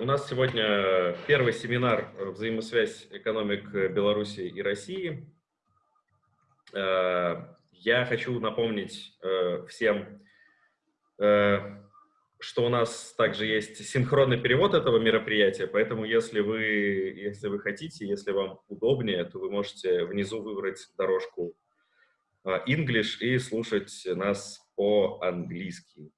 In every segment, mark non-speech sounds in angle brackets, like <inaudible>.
У нас сегодня первый семинар «Взаимосвязь экономик Беларуси и России». Э, я хочу напомнить э, всем, э, что у нас также есть синхронный перевод этого мероприятия, поэтому если вы, если вы хотите, если вам удобнее, то вы можете внизу выбрать дорожку English и слушать нас по-английски.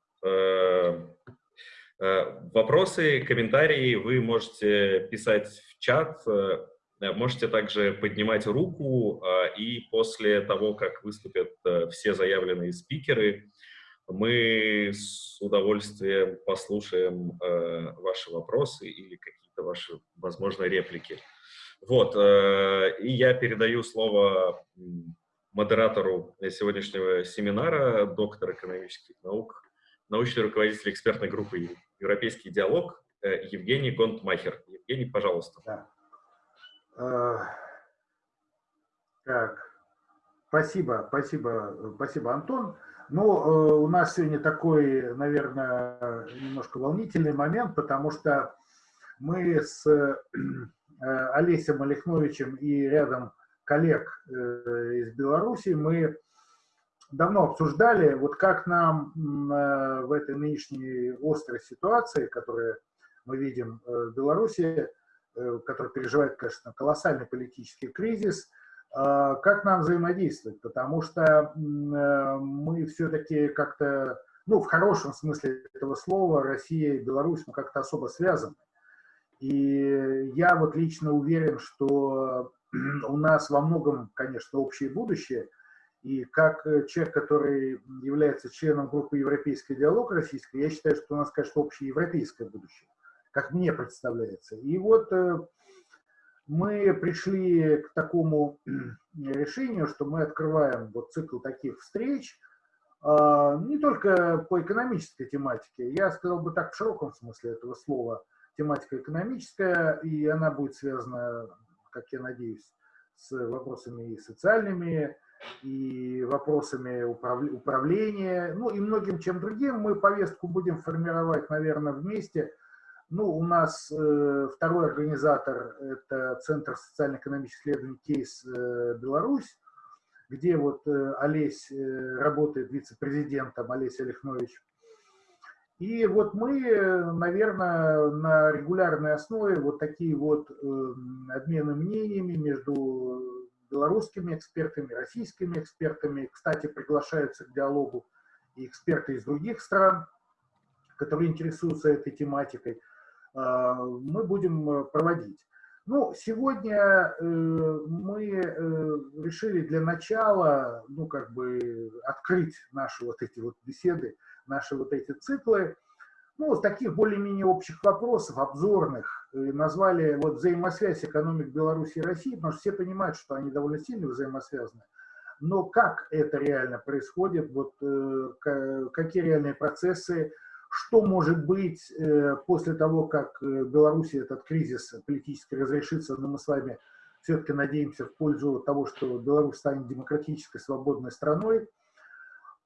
Э, вопросы, комментарии вы можете писать в чат, э, можете также поднимать руку, э, и после того, как выступят все заявленные спикеры, мы с удовольствием послушаем ваши вопросы или какие-то ваши, возможно, реплики. Вот, и я передаю слово модератору сегодняшнего семинара, доктор экономических наук, научный руководитель экспертной группы «Европейский диалог» э, Евгений Гонтмахер. Евгений, пожалуйста. Да. Э, так, спасибо, спасибо, спасибо, Антон. Ну, э, у нас сегодня такой, наверное, немножко волнительный момент, потому что мы с Олесем Олехновичем и рядом коллег из Беларуси, мы давно обсуждали, вот как нам э, в этой нынешней острой ситуации, которую мы видим э, в Беларуси, э, которая переживает, конечно, колоссальный политический кризис, как нам взаимодействовать, потому что мы все-таки как-то, ну, в хорошем смысле этого слова, Россия и Беларусь, мы как-то особо связаны. И я вот лично уверен, что <clears throat> у нас во многом, конечно, общее будущее – и как э, человек, который является членом группы «Европейский диалог» российской, я считаю, что у нас, конечно, общее европейское будущее, как мне представляется. И вот э, мы пришли к такому решению, что мы открываем вот цикл таких встреч, а, не только по экономической тематике, я сказал бы так в широком смысле этого слова, тематика экономическая, и она будет связана, как я надеюсь, с вопросами и социальными, и вопросами управления, ну и многим чем другим. Мы повестку будем формировать, наверное, вместе. Ну, у нас э, второй организатор – это Центр социально-экономических исследований «Кейс э, Беларусь», где вот э, Олесь э, работает вице-президентом, Олесь Олехнович. И вот мы, наверное, на регулярной основе вот такие вот э, обмены мнениями между белорусскими экспертами, российскими экспертами. Кстати, приглашаются к диалогу и эксперты из других стран, которые интересуются этой тематикой. А, мы будем э, проводить. Ну, сегодня э, мы э, решили для начала, ну, как бы открыть наши вот эти вот беседы, наши вот эти циклы ну, таких более-менее общих вопросов, обзорных, назвали вот взаимосвязь экономик Беларуси и России, потому что все понимают, что они довольно сильно взаимосвязаны. Но как это реально происходит, вот, э, какие реальные процессы, что может быть э, после того, как Беларуси этот кризис политически разрешится, но мы с вами все-таки надеемся в пользу того, что Беларусь станет демократической, свободной страной,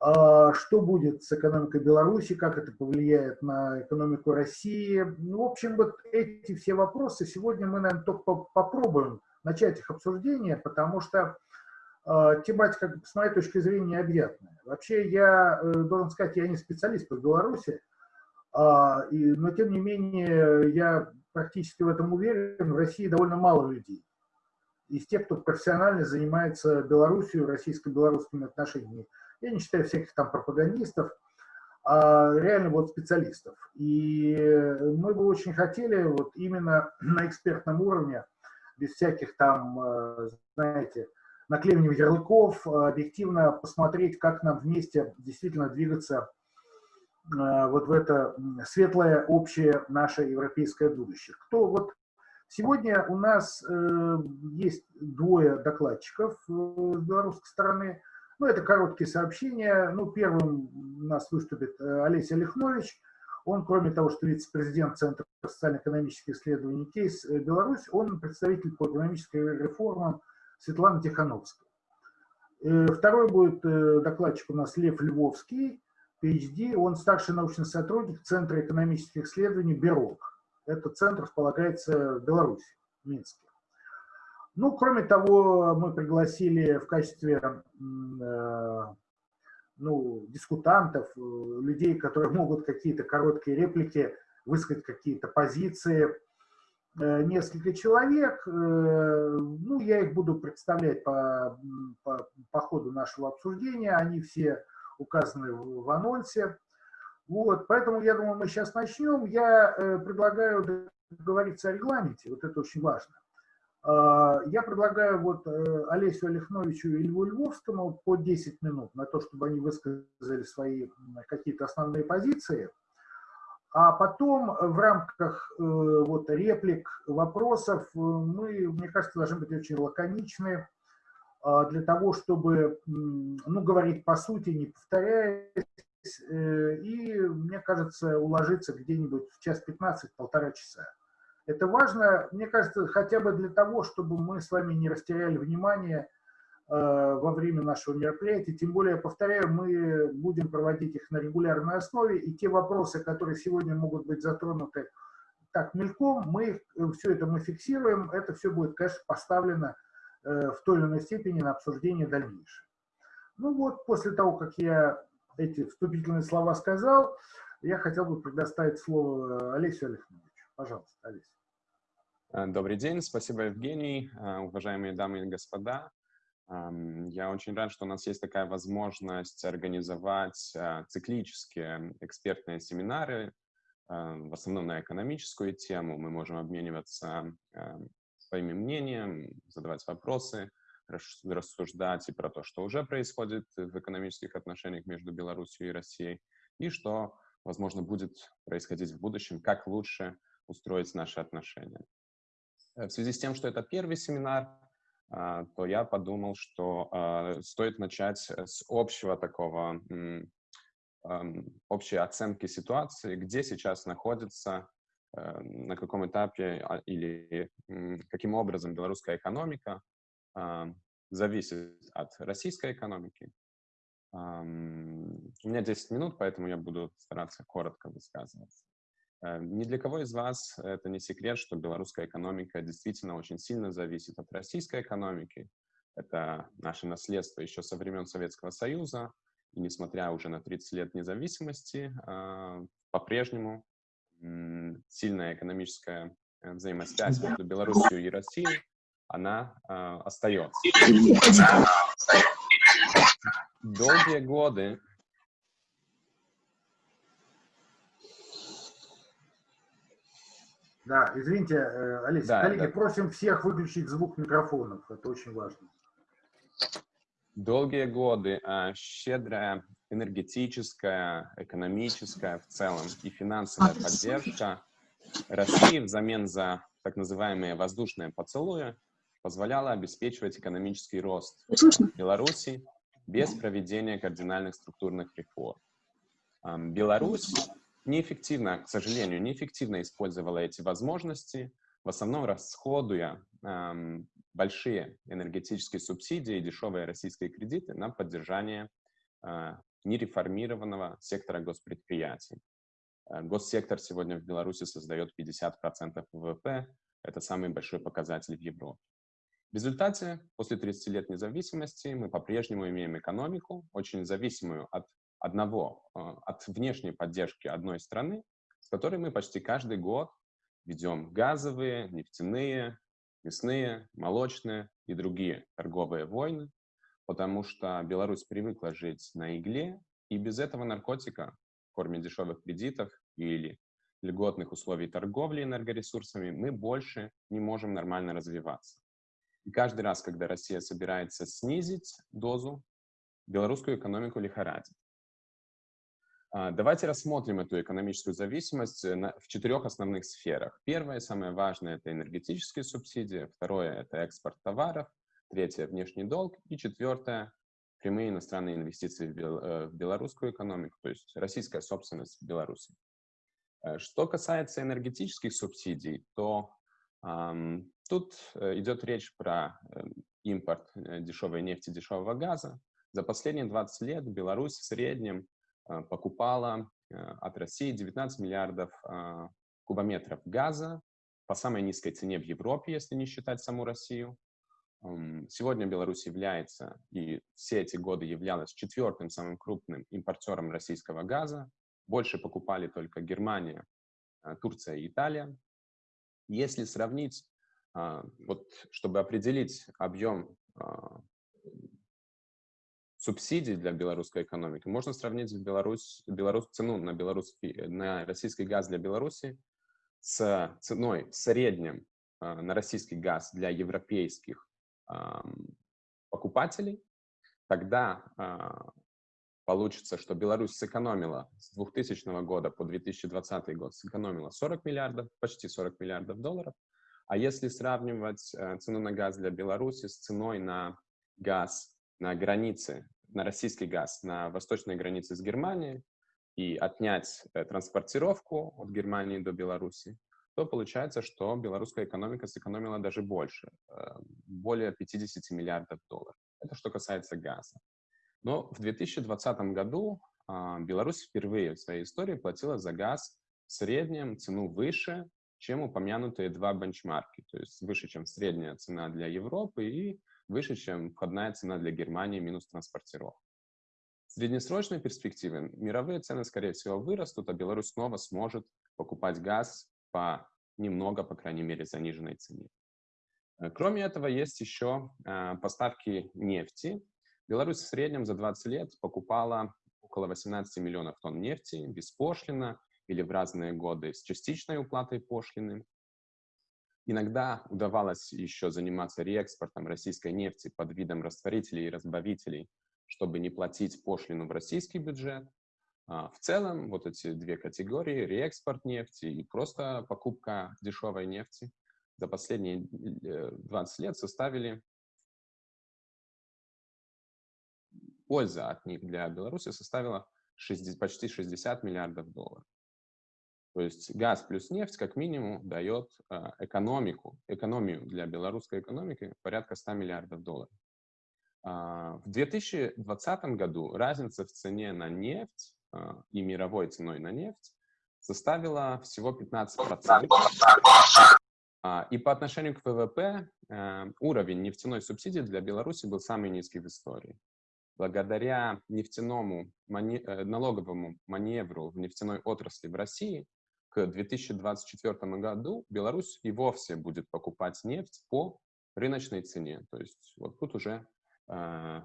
что будет с экономикой Беларуси, как это повлияет на экономику России. Ну, в общем, вот эти все вопросы сегодня мы, наверное, только попробуем начать их обсуждение, потому что э, тематика, с моей точки зрения, необъятная. Вообще, я э, должен сказать, я не специалист по Беларуси, и, но, тем не менее, я практически в этом уверен, в России довольно мало людей. Из тех, кто профессионально занимается Белоруссией, российско-белорусскими отношениями я не считаю всяких там пропагандистов, а реально вот специалистов. И мы бы очень хотели вот именно <clears throat> на экспертном уровне, без всяких там, э, знаете, наклеивания ярлыков, объективно посмотреть, как нам вместе действительно двигаться э, вот в это светлое общее наше европейское будущее. Кто вот сегодня у нас э, есть двое докладчиков с белорусской стороны – ну, это короткие сообщения. Ну, первым у нас выступит э, Олеся Лихнович. Он, кроме того, что вице-президент Центра социально-экономических исследований КЕЙС э, Беларусь, он представитель по экономической реформам Светлана Тихановская. Э, второй будет докладчик у нас Лев Львовский, PhD. Он старший научный сотрудник Центра экономических исследований БЕРОК. Этот центр располагается в Беларуси, в Минске. Ну, кроме того, мы пригласили в качестве ну, дискутантов, людей, которые могут какие-то короткие реплики, высказать какие-то позиции, несколько человек. Ну, я их буду представлять по, по, по ходу нашего обсуждения. Они все указаны в, в анонсе. Вот, поэтому я думаю, мы сейчас начнем. Я э, предлагаю договориться о регламенте, вот это очень важно. Э, я предлагаю вот э, Олесю Олехновичу и Льву Львовскому по 10 минут на то, чтобы они высказали свои какие-то основные позиции. А потом в рамках э, вот реплик, вопросов э, мы, мне кажется, должны быть очень лаконичны э, для того, чтобы, ну, говорить по сути, не повторяясь, и, мне кажется, уложиться где-нибудь в час 15, полтора часа. Это важно, мне кажется, хотя бы для того, чтобы мы с вами не растеряли внимание э, во время нашего мероприятия. Тем более, повторяю, мы будем проводить их на регулярной основе, и те вопросы, которые сегодня могут быть затронуты так мельком, мы э, все это мы фиксируем, это все будет, конечно, поставлено в той или иной степени на обсуждение дальнейшее. Ну вот, после того, как я эти вступительные слова сказал, я хотел бы предоставить слово Олесю Олеговичу. Пожалуйста, Олеся. Э, добрый день, спасибо, Евгений, э, уважаемые дамы и господа. Эм, я очень рад, что у нас есть такая возможность организовать э, циклические экспертные семинары, в основном на экономическую тему. Мы можем обмениваться своими мнением, задавать вопросы, рассуждать и про то, что уже происходит в экономических отношениях между Беларусью и Россией, и что, возможно, будет происходить в будущем, как лучше устроить наши отношения. Э, в связи с тем, что это первый семинар, а, то я подумал, что а, стоит начать с общего такого, общей оценки ситуации, где сейчас находится, э, на каком этапе а, или каким образом белорусская экономика зависит от российской экономики. У меня 10 минут, поэтому я буду стараться коротко высказываться. Э, ни для кого из вас это не секрет, что белорусская экономика действительно очень сильно зависит от российской экономики. Это наше наследство еще со времен Советского Союза. И несмотря уже на 30 лет независимости, а, по-прежнему сильная экономическая э, взаимосвязь между Беларусью и Россией она э, остается. Долгие годы Да, извините, э, Олеся, да, коллеги, да. просим всех выключить звук микрофонов, это очень важно. Долгие годы а, щедрая энергетическая, экономическая в целом и финансовая поддержка России взамен за так называемые воздушные поцелуи позволяло обеспечивать экономический рост Беларуси без проведения кардинальных структурных реформ. Беларусь неэффективно, к сожалению, неэффективно использовала эти возможности, в основном расходуя эм, большие энергетические субсидии и дешевые российские кредиты на поддержание э, нереформированного сектора госпредприятий. Э, госсектор сегодня в Беларуси создает 50% ВВП, это самый большой показатель в Европе. В результате, после 30 лет независимости, мы по-прежнему имеем экономику, очень зависимую от одного, э, от внешней поддержки одной страны, с которой мы почти каждый год ведем газовые, нефтяные, мясные, молочные и другие торговые войны, потому что Беларусь привыкла жить на игле, и без этого наркотика, в форме дешевых кредитов или льготных условий торговли энергоресурсами, мы больше не можем нормально развиваться. И каждый раз, когда Россия собирается снизить дозу, белорусскую экономику лихорадит. А, давайте рассмотрим эту экономическую зависимость э, в четырех основных сферах. Первое, самое важное, это энергетические субсидии. Второе, это экспорт товаров. Третье, внешний долг. И четвертое, прямые иностранные инвестиции в э, белорусскую экономику, то есть российская собственность в Беларуси. Э, что касается энергетических субсидий, то Тут э, идет речь про эм, импорт дешевой нефти, дешевого газа. За последние 20 лет Беларусь в среднем покупала от России 19 миллиардов кубометров газа по самой низкой цене в Европе, если не считать саму Россию. Сегодня Беларусь является, и все эти годы являлась четвертым самым крупным импортером российского газа. Больше покупали только Германия, а, Турция и Италия. Если сравнить, а, вот, чтобы определить объем а, субсидий для белорусской экономики, можно сравнить Беларусь, Беларусь, цену на, белорусский, на российский газ для Беларуси с ценой в среднем на российский газ для европейских покупателей, тогда получится, что Беларусь сэкономила с 2000 года по 2020 год, сэкономила 40 миллиардов, почти 40 миллиардов долларов. А если сравнивать э, цену на газ для Беларуси с ценой на газ на границе, на российский газ на восточной границе с Германией и отнять э, транспортировку от Германии до Беларуси, то получается, что белорусская экономика сэкономила даже больше, э, более 50 миллиардов долларов. Это что касается газа. Но в 2020 году а, Беларусь впервые в своей истории платила за газ в среднем цену выше, чем упомянутые два бенчмарки, то есть выше, чем средняя цена для Европы и выше, чем входная цена для Германии минус транспортировка. В среднесрочной перспективе мировые цены, скорее всего, вырастут, а Беларусь снова сможет покупать газ по немного, по крайней мере, заниженной цене. Э, кроме этого, есть еще э, поставки нефти, Беларусь в среднем за 20 лет покупала около 18 миллионов тонн нефти беспошлино или в разные годы с частичной уплатой пошлины. Иногда удавалось еще заниматься реэкспортом российской нефти под видом растворителей и разбавителей, чтобы не платить пошлину в российский бюджет. А в целом, вот эти две категории, реэкспорт нефти и просто покупка дешевой нефти, за последние 20 э, лет составили польза от них для Беларуси составила 60, почти 60 миллиардов долларов. То есть газ плюс нефть как минимум дает э, экономику, экономию для белорусской экономики порядка 100 миллиардов долларов. Э, в 2020 году разница в цене на нефть э, и мировой ценой на нефть составила всего 15%. И по отношению к ВВП уровень нефтяной субсидии для Беларуси был самый низкий в истории благодаря нефтяному мани... Э, налоговому маневру в нефтяной отрасли в России к 2024 году Беларусь и вовсе будет покупать нефть по рыночной цене. То есть вот тут уже э,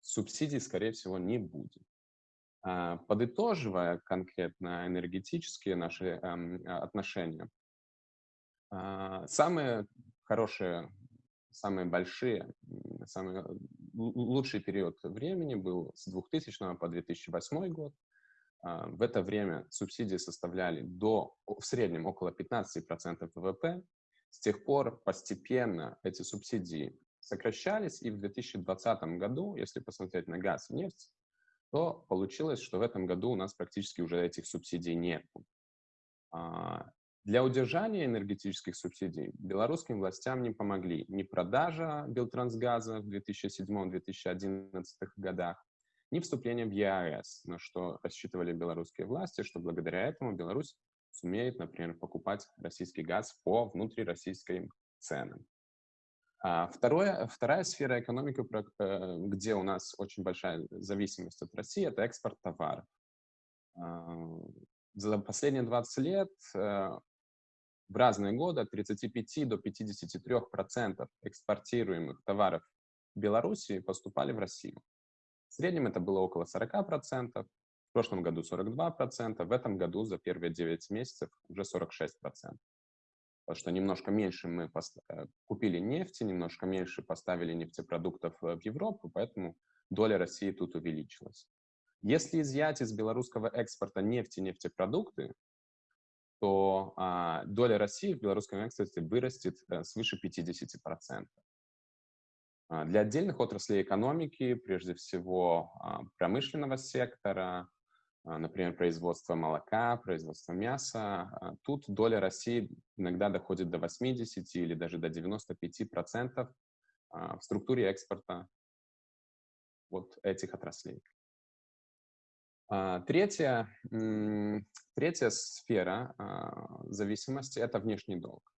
субсидий, скорее всего, не будет. Э, подытоживая конкретно энергетические наши э, отношения, э, самые хорошие самые большие, самый лучший период времени был с 2000 по 2008 год. А, в это время субсидии составляли до, в среднем около 15% ВВП. С тех пор постепенно эти субсидии сокращались, и в 2020 году, если посмотреть на газ и нефть, то получилось, что в этом году у нас практически уже этих субсидий нет. А, для удержания энергетических субсидий белорусским властям не помогли ни продажа Белтрансгаза в 2007-2011 годах, ни вступление в ЕАЭС, на что рассчитывали белорусские власти, что благодаря этому Беларусь сумеет, например, покупать российский газ по внутрироссийским ценам. А второе, вторая сфера экономики, э, где у нас очень большая зависимость от России, это экспорт товаров. А, за последние 20 лет э, в разные годы от 35 до 53 процентов экспортируемых товаров Беларуси поступали в Россию. В среднем это было около 40 процентов, в прошлом году 42 процента, в этом году за первые 9 месяцев уже 46 процентов. Потому что немножко меньше мы э, купили нефти, немножко меньше поставили нефтепродуктов в Европу, поэтому доля России тут увеличилась. Если изъять из белорусского экспорта нефти и нефтепродукты, то а, доля России в белорусском экспорте вырастет а, свыше 50%. А, для отдельных отраслей экономики, прежде всего а, промышленного сектора, а, например, производство молока, производство мяса, тут доля России иногда доходит до 80 или даже до 95% а, в структуре экспорта вот этих отраслей. Третье, Третья сфера зависимости – это внешний долг.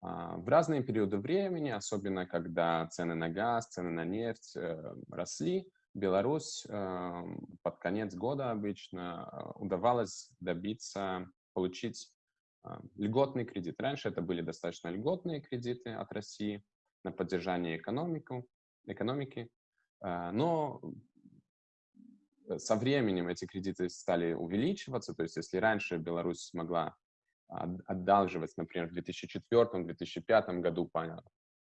В разные периоды времени, особенно когда цены на газ, цены на нефть э, росли, Беларусь под конец года обычно удавалось добиться, получить льготный кредит. Раньше это были достаточно льготные кредиты от России на поддержание экономику, экономики, но со временем эти кредиты стали увеличиваться, то есть если раньше Беларусь могла одалживать, например, в 2004-2005 году по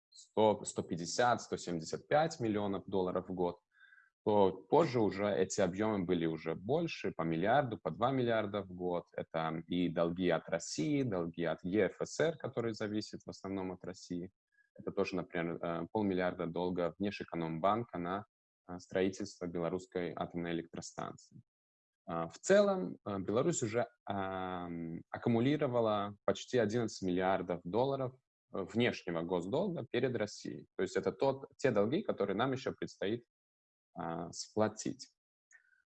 100, 150, 175 миллионов долларов в год, то позже уже эти объемы были уже больше, по миллиарду, по 2 миллиарда в год. Это и долги от России, долги от ЕФСР, который зависит в основном от России. Это тоже, например, э, полмиллиарда долга Внешэкономбанка на э, строительство белорусской атомной электростанции. А, в целом э, Беларусь уже аккумулировала почти 11 миллиардов долларов внешнего госдолга перед Россией. То есть это тот, те долги, которые нам еще предстоит а, сплотить.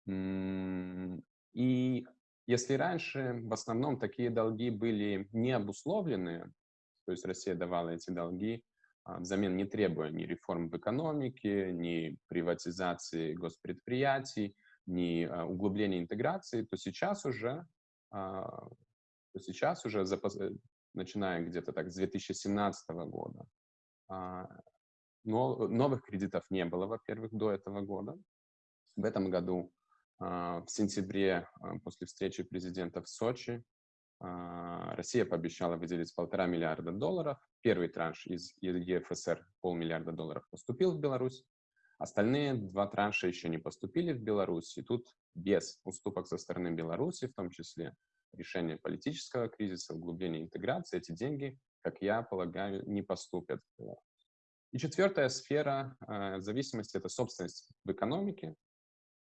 И если раньше в основном такие долги были не обусловлены, то есть Россия давала эти долги а, взамен не требуя ни реформ в экономике, ни приватизации госпредприятий, ни а, углубления интеграции, то сейчас уже, то сейчас уже начиная где-то так с 2017 года, но новых кредитов не было, во-первых, до этого года. В этом году, а, в сентябре, а, после встречи президента в Сочи, а, Россия пообещала выделить полтора миллиарда долларов. Первый транш из ЕФСР, полмиллиарда долларов, поступил в Беларусь. Остальные два транша еще не поступили в Беларусь. И тут без уступок со стороны Беларуси, в том числе решение политического кризиса, углубление интеграции, эти деньги, как я полагаю, не поступят и четвертая сфера э, зависимости – это собственность в экономике.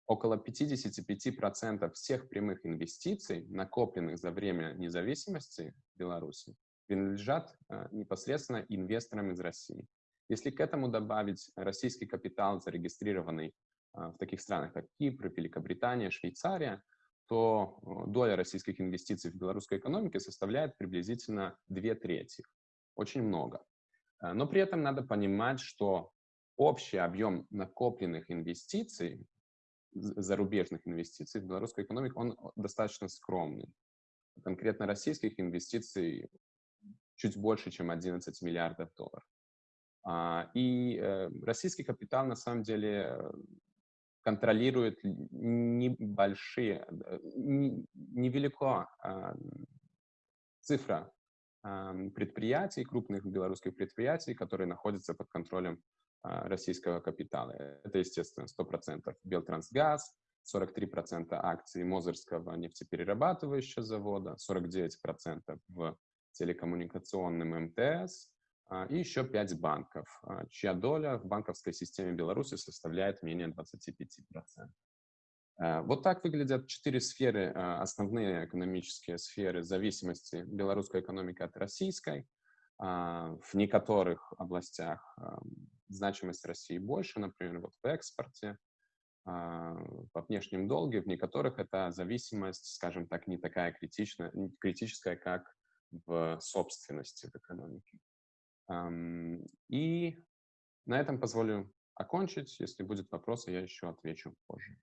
Около 55% всех прямых инвестиций, накопленных за время независимости Беларуси, принадлежат э, непосредственно инвесторам из России. Если к этому добавить российский капитал, зарегистрированный э, в таких странах, как Кипр, Великобритания, Швейцария, то э, доля российских инвестиций в белорусской экономике составляет приблизительно две трети. Очень много. Э, но при этом надо понимать, что общий объем накопленных инвестиций, зарубежных инвестиций в белорусскую экономику, он достаточно скромный. Конкретно российских инвестиций чуть больше, чем 11 миллиардов долларов. А, и э, российский капитал на самом деле контролирует небольшие, невелико а, цифра предприятий, крупных белорусских предприятий, которые находятся под контролем а, российского капитала. Это, естественно, 100% Белтрансгаз, 43% акций Мозырского нефтеперерабатывающего завода, 49% в телекоммуникационном МТС а, и еще 5 банков, а, чья доля в банковской системе Беларуси составляет менее 25%. Э, вот так выглядят четыре сферы, э, основные экономические сферы зависимости белорусской экономики от российской. А, в некоторых областях значимость России больше, например, вот в экспорте, а, по внешним долге, в некоторых эта зависимость, скажем так, не такая критичная, критическая, как в собственности в экономике. И на этом позволю окончить. Если будут вопросы, я еще отвечу позже.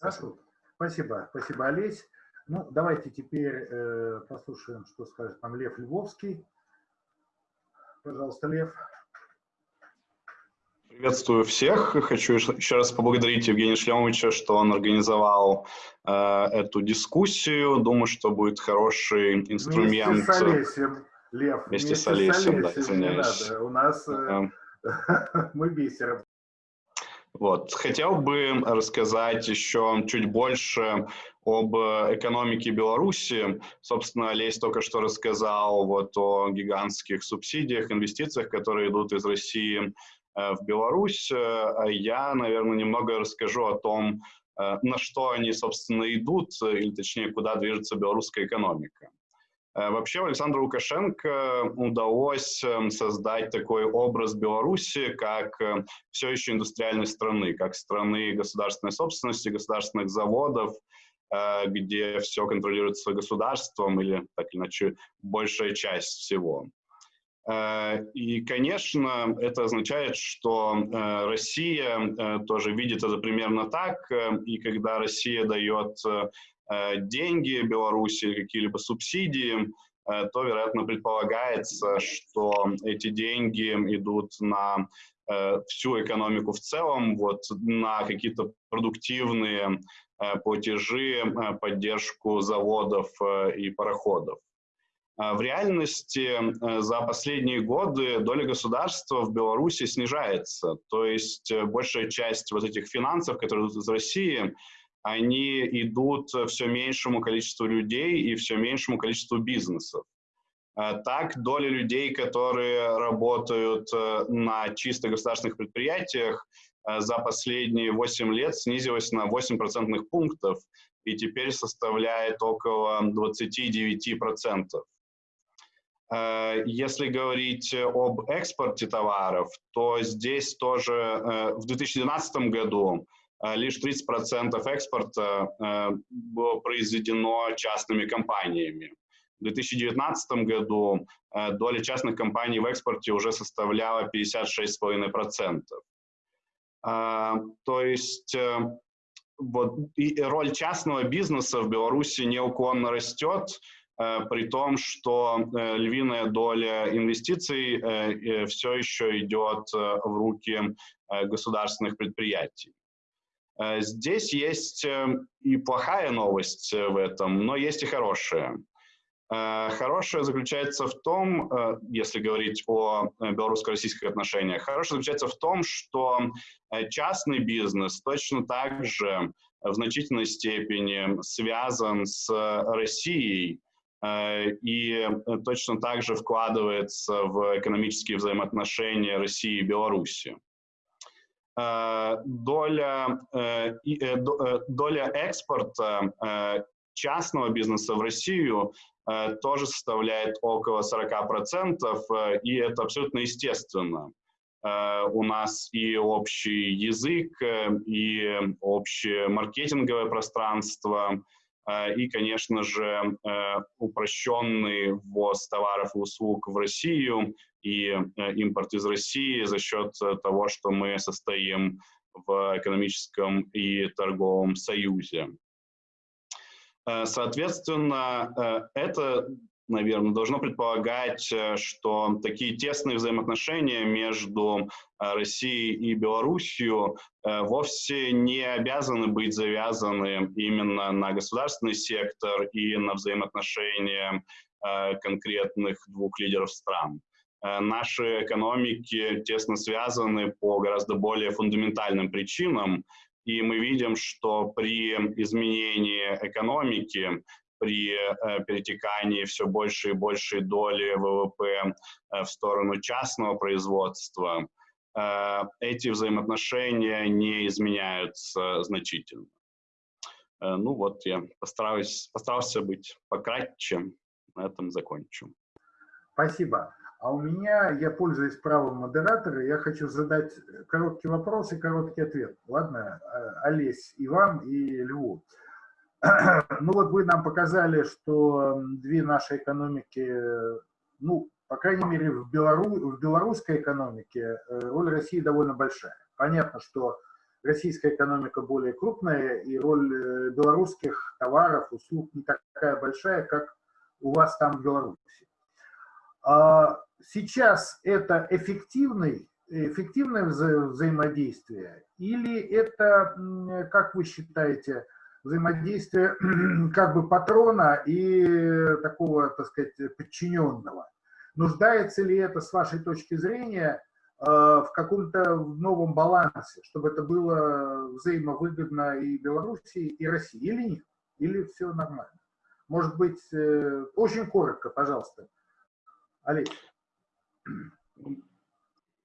Хорошо. Спасибо. Спасибо, Олесь. Ну, давайте теперь э, послушаем, что скажет нам Лев Львовский. Пожалуйста, Лев. Приветствую всех. Хочу еще раз поблагодарить Евгения Шлемовича, что он организовал э, эту дискуссию. Думаю, что будет хороший инструмент. Вместе с Олесем, Лев. Вместе, вместе с Олесем, да, извиняюсь. У нас э, <laughs> мы бисером. Вот. Хотел бы рассказать еще чуть больше об экономике Беларуси. Собственно, Олесь только что рассказал вот о гигантских субсидиях, инвестициях, которые идут из России э, в Беларусь. А я, наверное, немного расскажу о том, э, на что они, собственно, идут, или точнее, куда движется белорусская экономика. Вообще Александру Лукашенко удалось эм, создать такой образ Беларуси как все еще индустриальной страны, как страны государственной собственности, государственных заводов, где все контролируется государством или, так иначе, большая часть всего. Э, и, конечно, это означает, что э, Россия э, тоже видит это примерно так, и когда Россия дает деньги Беларуси, какие-либо субсидии, то, вероятно, предполагается, что эти деньги идут на всю экономику в целом, вот на какие-то продуктивные платежи, поддержку заводов и пароходов. А в реальности э, за последние годы доля государства в Беларуси снижается. То есть э, большая часть вот этих финансов, которые идут из России, они идут все меньшему количеству людей и все меньшему количеству бизнесов. А так, доля людей, которые работают э, на чисто государственных предприятиях, за последние 8 лет снизилась на 8 процентных пунктов и теперь составляет около 29%. Э, если говорить об экспорте товаров, то здесь тоже э, в 2012 году э, лишь 30% экспорта было произведено частными компаниями. В 2019 году доля частных компаний в экспорте уже составляла 56,5%. То есть вот, и роль частного бизнеса в Беларуси неуклонно растет, Э, при том, что э, львиная доля инвестиций э, все еще идет в руки государственных предприятий. Здесь есть и плохая новость в этом, но есть и хорошая. Хорошее заключается в том, если говорить о белорусско-российских отношениях, хорошее заключается в том, что частный бизнес точно так же в значительной степени связан с Россией, Э, и э, точно так же вкладывается в экономические взаимоотношения России и Беларуси. Э, доля, доля экспорта частного бизнеса в Россию тоже составляет около 40%, и это абсолютно естественно. У нас и общий язык, и общее маркетинговое пространство, и, конечно же, э, упрощенный ввоз товаров и услуг в Россию и э, импорт из России за счет того, что мы состоим в экономическом и торговом союзе. Э, соответственно, это наверное, должно предполагать, э, что такие тесные взаимоотношения между э, Россией и Белоруссией э, вовсе не обязаны быть завязаны именно на государственный сектор и на взаимоотношения конкретных двух лидеров стран. Наши экономики тесно связаны по гораздо более фундаментальным причинам, и мы видим, что при изменении экономики при э, перетекании все больше и большей доли ВВП э, в сторону частного производства, э, эти взаимоотношения не изменяются значительно. Ну вот, я постараюсь, постарался быть пократче, на этом закончу. Спасибо. А у меня, я пользуюсь правом модератора, я хочу задать короткий вопрос и короткий ответ. Ладно, Олесь, и вам, и Льву. Ну вот вы нам показали, что две наши экономики, ну, по крайней мере, в, Белору, в белорусской экономике э, роль России довольно большая. Понятно, что российская экономика более крупная, и роль э, белорусских товаров, услуг не такая большая, как у вас там в Беларуси. Сейчас это эффективный, эффективное вза взаимодействие или это, как вы считаете, взаимодействие <clears throat> как бы патрона и такого, так сказать, подчиненного. Нуждается ли это, с вашей точки зрения, э, в каком-то новом балансе, чтобы это было взаимовыгодно и Белоруссии, и России, или нет? Или все нормально? Может быть, э, очень коротко, пожалуйста. Олег.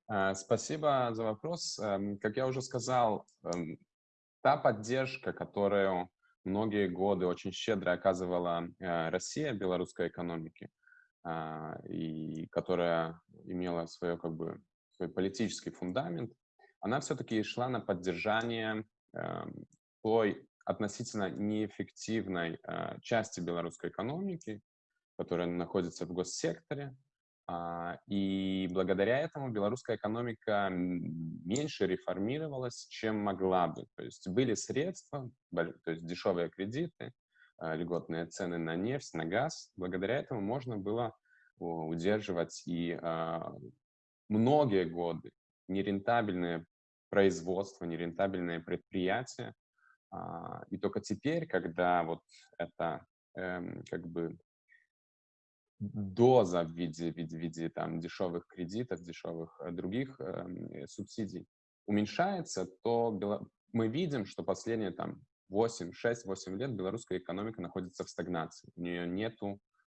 А, спасибо за вопрос. Эм, как я уже сказал, эм, та поддержка, которую многие годы очень щедро оказывала э, Россия белорусской экономике, э, и которая имела свое, как бы, свой политический фундамент, она все-таки шла на поддержание э, той относительно неэффективной э, части белорусской экономики, которая находится в госсекторе, и благодаря этому белорусская экономика меньше реформировалась, чем могла бы. То есть были средства, то есть дешевые кредиты, а, льготные цены на нефть, на газ. Благодаря этому можно было удерживать и а, многие годы нерентабельные производства, нерентабельные предприятия. И только теперь, когда вот это эм, как бы доза в виде, в виде, в виде там, дешевых кредитов, дешевых э, других э, субсидий уменьшается, то мы видим, что последние там 8, 6, 8 лет белорусская экономика находится в стагнации. У нее нет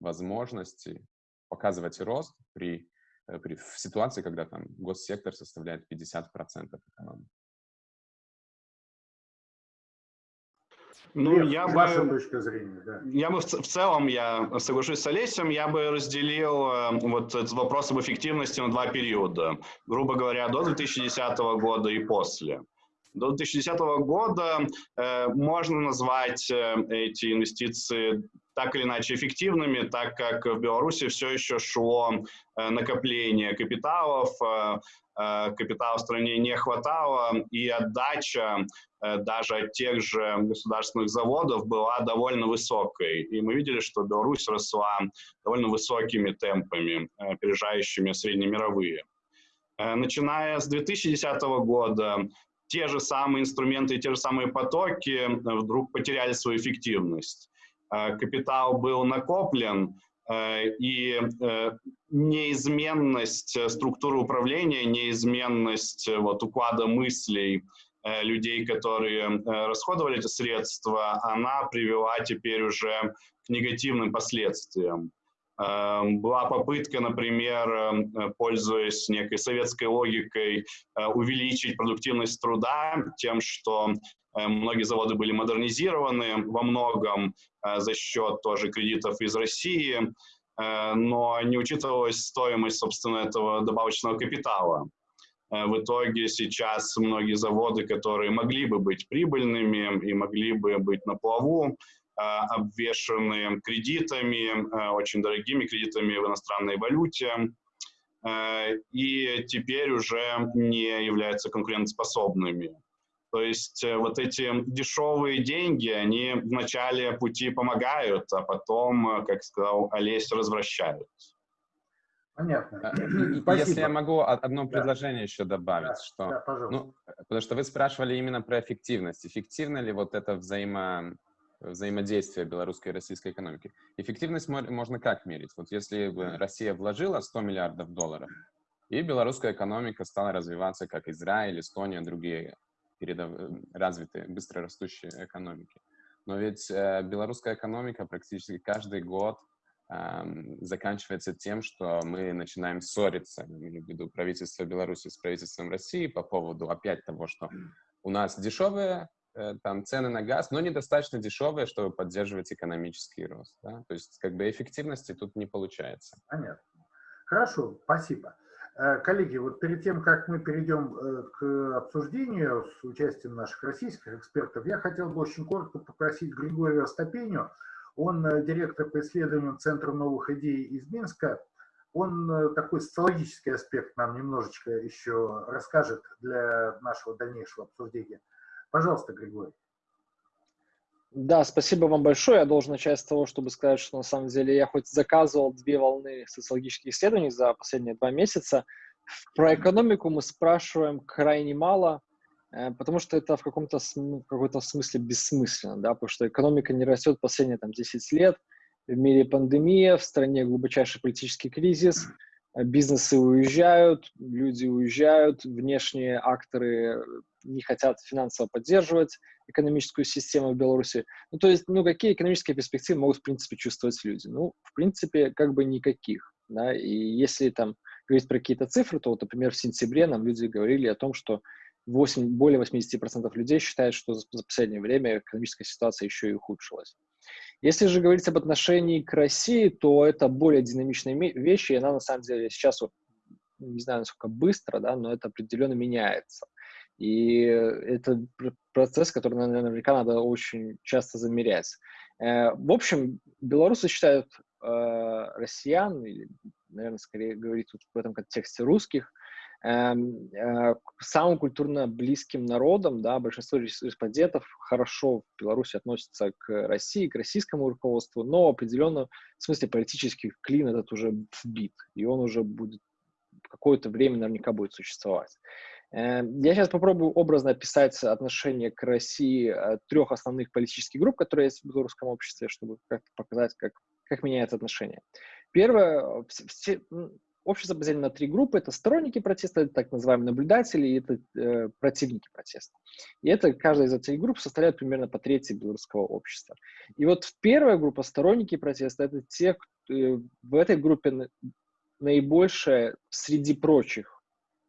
возможности показывать рост при, э, при, в ситуации, когда там госсектор составляет 50% экономики. Ну, я бы, точка зрения, да. Я бы в, в целом, я соглашусь с Олесем, я бы разделил э, вот этот вопрос об эффективности на два периода. Грубо говоря, до 2010 года и после. До 2010 года э, можно назвать э, эти инвестиции так или иначе эффективными, так как в Беларуси все еще шло э, накопление капиталов, капитала в стране не хватало, и отдача даже от тех же государственных заводов была довольно высокой. И мы видели, что Беларусь росла довольно высокими темпами, опережающими среднемировые. Начиная с 2010 года те же самые инструменты, те же самые потоки вдруг потеряли свою эффективность. Э, капитал был накоплен, э, и э, неизменность структуры управления, неизменность вот, уклада мыслей людей, которые расходовали эти средства, она привела теперь уже к негативным последствиям. Была попытка, например, пользуясь некой советской логикой, увеличить продуктивность труда тем, что многие заводы были модернизированы во многом, Э, за счет тоже кредитов из России, э, но не учитывалась стоимость, собственно, этого добавочного капитала. Э, в итоге сейчас многие заводы, которые могли бы быть прибыльными и могли бы быть на плаву, обвешаны кредитами, очень дорогими кредитами в иностранной валюте, и теперь уже не являются конкурентоспособными. То есть э, вот эти дешевые деньги, они в начале пути помогают, а потом, э, как сказал Олесь, развращают. Понятно. Спасибо. Если я могу одно предложение да. еще добавить, да, что, да, пожалуйста. ну, потому что вы спрашивали именно про эффективность. Эффективно ли вот это взаимо, взаимодействие белорусской и российской экономики? Эффективность можно как мерить? Вот если бы Россия вложила 100 миллиардов долларов, и белорусская экономика стала развиваться, как Израиль, Эстония, другие передов... Развитые, быстро растущие экономики. Но ведь э, белорусская экономика практически каждый год э, заканчивается тем, что мы начинаем ссориться, имею в виду правительство Беларуси с правительством России по поводу опять того, что у нас дешевые э, там цены на газ, но недостаточно дешевые, чтобы поддерживать экономический рост. Да? То есть как бы эффективности тут не получается. Понятно. Хорошо, спасибо. Э, коллеги, вот перед тем, как мы перейдем э, к обсуждению с участием наших российских экспертов, я хотел бы очень коротко попросить Григория Остапеню, он э, директор по исследованиям Центра новых идей из Минска, он такой социологический аспект нам немножечко еще расскажет для нашего дальнейшего обсуждения. Пожалуйста, Григорий. Да, спасибо вам большое. Я должен начать с того, чтобы сказать, что на самом деле я хоть заказывал две волны социологических исследований за последние два месяца. Про экономику мы спрашиваем крайне мало, э, потому что это в каком-то в какой-то смысле бессмысленно, да, потому что экономика не растет последние там 10 лет, в мире пандемия, в стране глубочайший политический кризис, бизнесы уезжают, люди уезжают, внешние акторы не хотят финансово поддерживать экономическую систему в Беларуси. Ну, то есть, ну, какие экономические перспективы могут, в принципе, чувствовать люди? Ну, в принципе, как бы никаких, да, и если там говорить про какие-то цифры, то, вот, например, в сентябре нам люди говорили о том, что 8, более 80% людей считают, что за, последнее время экономическая ситуация еще и ухудшилась. Если же говорить об отношении к России, то это более динамичная вещь, и она на самом деле сейчас, вот, не знаю, насколько быстро, да, но это определенно меняется. И это процесс, который наверняка надо очень часто замерять. Э, в общем, белорусы считают э, россиян, наверное, скорее говорить тут в этом контексте русских, эм, э, самым культурно близким народом, да, большинство респондентов хорошо в Беларуси относятся к России, к российскому руководству, но определенно в смысле политический клин этот уже вбит, и он уже будет какое-то время наверняка будет существовать. Эм, я сейчас попробую образно описать отношение к России э, трех основных политических групп, которые есть в белорусском обществе, чтобы как-то показать, как, как меняется отношение. Первое, все, общество поделено на три группы. Это сторонники протеста, это так называемые наблюдатели, и это э, противники протеста. И это каждая из этих групп составляет примерно по трети белорусского общества. И вот первая группа, сторонники протеста, это те, кто, э, в этой группе наибольшее среди прочих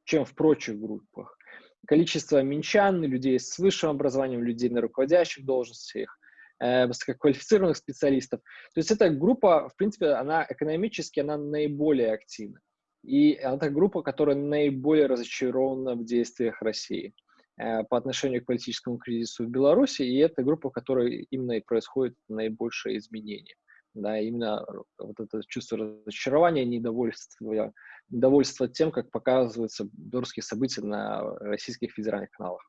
чем в прочих группах. Количество минчан, людей с высшим образованием, людей на руководящих должностях, э, высококвалифицированных специалистов. То есть эта группа, в принципе, она экономически, она наиболее активна. И это группа, которая наиболее разочарована в действиях России э, по отношению к политическому кризису в Беларуси, и это группа, в которой именно и происходит наибольшее изменение. Да, именно вот это чувство разочарования, недовольства недовольство тем, как показываются белорусские события на российских федеральных каналах.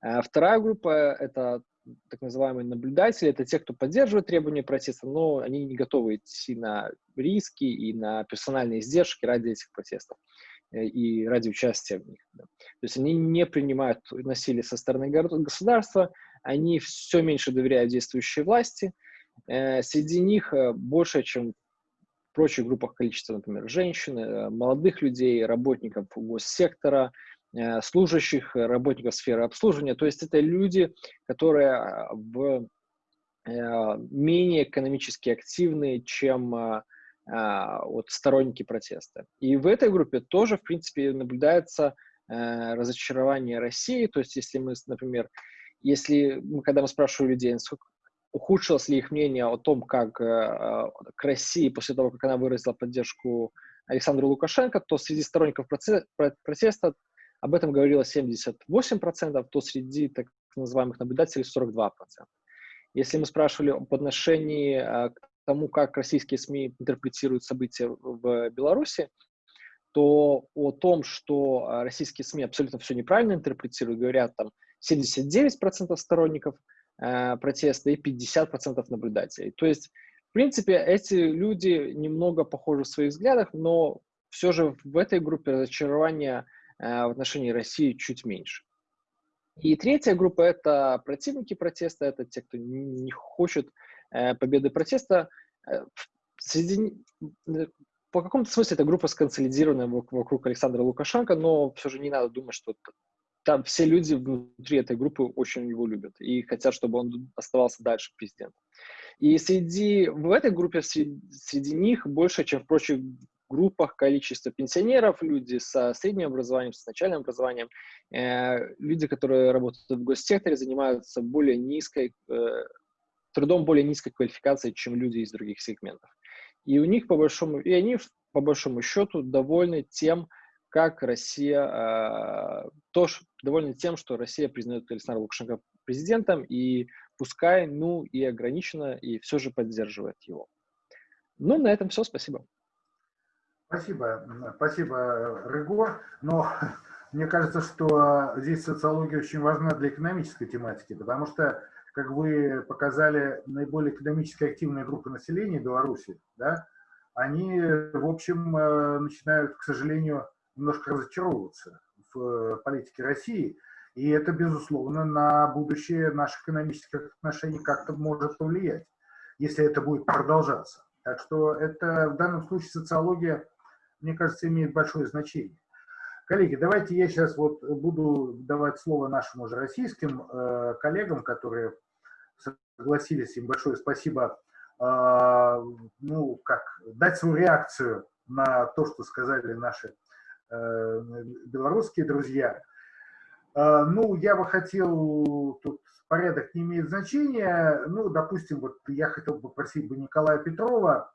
А вторая группа — это так называемые наблюдатели, это те, кто поддерживает требования протеста, но они не готовы идти на риски и на персональные издержки ради этих протестов э, и ради участия в них. То есть они не принимают насилие со стороны государства, они все меньше доверяют действующей власти. Э, среди них э, больше, чем прочих группах количество, например, женщин, э, молодых людей, работников госсектора, служащих, работников сферы обслуживания. То есть это люди, которые в, менее экономически активны, чем вот, сторонники протеста. И в этой группе тоже, в принципе, наблюдается разочарование России. То есть если мы, например, если мы, когда мы спрашиваем людей, насколько, ухудшилось ли их мнение о том, как э, к России после того, как она выразила поддержку Александру Лукашенко, то среди сторонников протеста об этом говорило 78%, то среди так называемых наблюдателей 42%. Если мы спрашивали об отношении э, к тому, как российские СМИ интерпретируют события в Беларуси, то о том, что э, российские СМИ абсолютно все неправильно интерпретируют, говорят там 79% сторонников – э, протеста и 50% наблюдателей. То есть, в принципе, эти люди немного похожи в своих взглядах, но все же в этой группе разочарования э, в отношении России чуть меньше. И третья группа — это противники протеста, это те, кто не хочет э, победы протеста. Э, среди, э, по какому-то смысле эта группа сконсолидирована вокруг Александра Лукашенко, но все же не надо думать, что там все люди внутри этой группы очень его любят и хотят, чтобы он оставался дальше президентом. И среди, в этой группе, среди, среди них больше, чем в прочих группах количество пенсионеров, люди со средним образованием, с начальным образованием, э, люди, которые работают в госсекторе, занимаются более низкой, э, трудом более низкой квалификации, чем люди из других сегментов. И у них по большому, и они по большому счету довольны тем, как Россия, э, тоже довольны тем, что Россия признает Александра Лукашенко президентом, и пускай, ну, и ограниченно, и все же поддерживает его. Ну, на этом все, спасибо. Спасибо, спасибо, Рыго. Но <laughs> мне кажется, что здесь социология очень важна для экономической тематики, потому что, как вы показали, наиболее экономически активные группы населения Беларуси, да, они, в общем, э, начинают, к сожалению, немножко разочаровываться в э, политике России. И это, безусловно, на будущее наших экономических отношений как-то может повлиять, если это будет продолжаться. Так что это в данном случае социология, мне кажется, имеет большое значение. Коллеги, давайте я сейчас вот буду давать слово нашим уже российским э, коллегам, которые согласились, им большое спасибо, э, ну, как, дать свою реакцию на то, что сказали наши белорусские друзья. Ну, я бы хотел, тут порядок не имеет значения, ну, допустим, вот я хотел бы попросить бы Николая Петрова,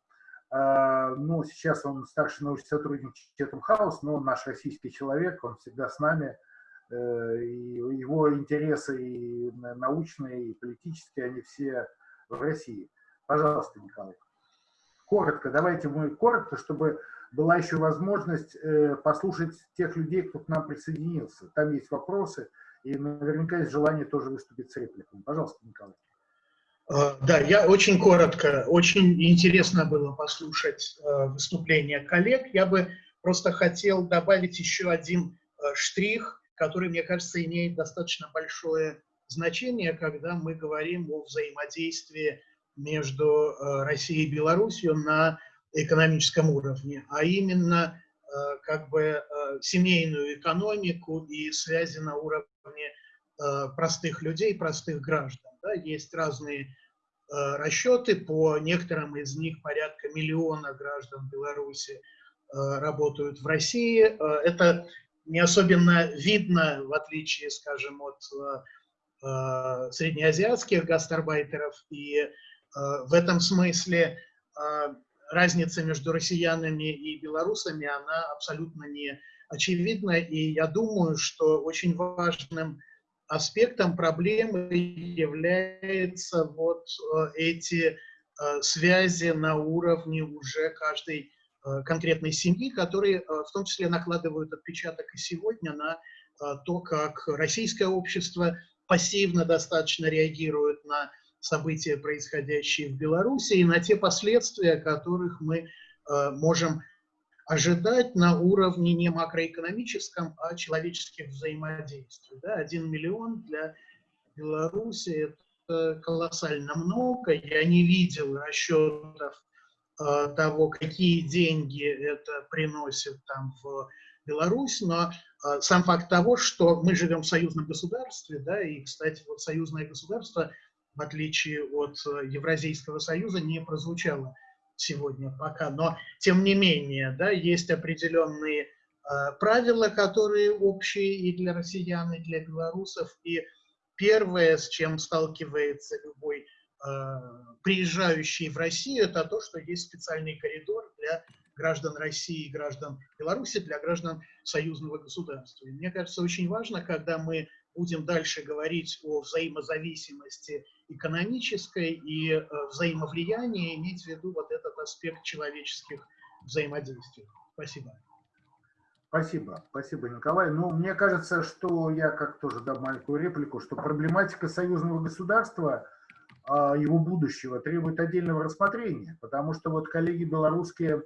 ну, сейчас он старший научный сотрудник Chatham House, но наш российский человек, он всегда с нами, э, и его интересы и научные, и политические, они все в России. Пожалуйста, Николай. Коротко, давайте мы коротко, чтобы была еще возможность э, послушать тех людей, кто к нам присоединился. Там есть вопросы, и наверняка есть желание тоже выступить с репликами. Пожалуйста, Николай. Э, да, я очень коротко. Очень интересно было послушать э, выступление коллег. Я бы просто хотел добавить еще один э, штрих, который, мне кажется, имеет достаточно большое значение, когда мы говорим о взаимодействии между Россией и Беларусью на экономическом уровне, а именно как бы семейную экономику и связи на уровне простых людей, простых граждан. Да, есть разные э, расчеты, по некоторым из них порядка миллиона граждан Беларуси э, работают в России. Э, это не особенно видно, в отличие, скажем, от э, среднеазиатских гастарбайтеров. И э, в этом смысле э, разница между россиянами и белорусами, она абсолютно не очевидна. И я думаю, что очень важным аспектом проблемы являются вот э, эти э, связи на уровне уже каждой э, конкретной семьи, которые в том числе накладывают отпечаток и сегодня на то, как российское общество пассивно достаточно реагирует на события, происходящие в Беларуси, и на те последствия, которых мы можем ожидать на уровне не макроэкономическом, а человеческих взаимодействий. Да? Один миллион для Беларуси – это колоссально много. Я не видел расчетов э, того, какие деньги это приносит там в Беларусь, но э, сам факт того, что мы живем в союзном государстве, да, и, кстати, вот союзное государство, в отличие от э, Евразийского союза, не прозвучало сегодня пока, но тем не менее, да, есть определенные э, правила, которые общие и для россиян, и для белорусов, и первое, с чем сталкивается любой э, приезжающий в Россию, это то, что есть специальный коридор для граждан России и граждан Беларуси, для граждан союзного государства. И мне кажется, очень важно, когда мы будем дальше говорить о взаимозависимости экономической и э, взаимовлиянии, иметь в виду вот этот аспект человеческих взаимодействий. Спасибо. Спасибо, спасибо, Николай. Ну, мне кажется, что я как тоже дам маленькую реплику, что проблематика союзного государства, а, его будущего требует отдельного рассмотрения, потому что вот коллеги белорусские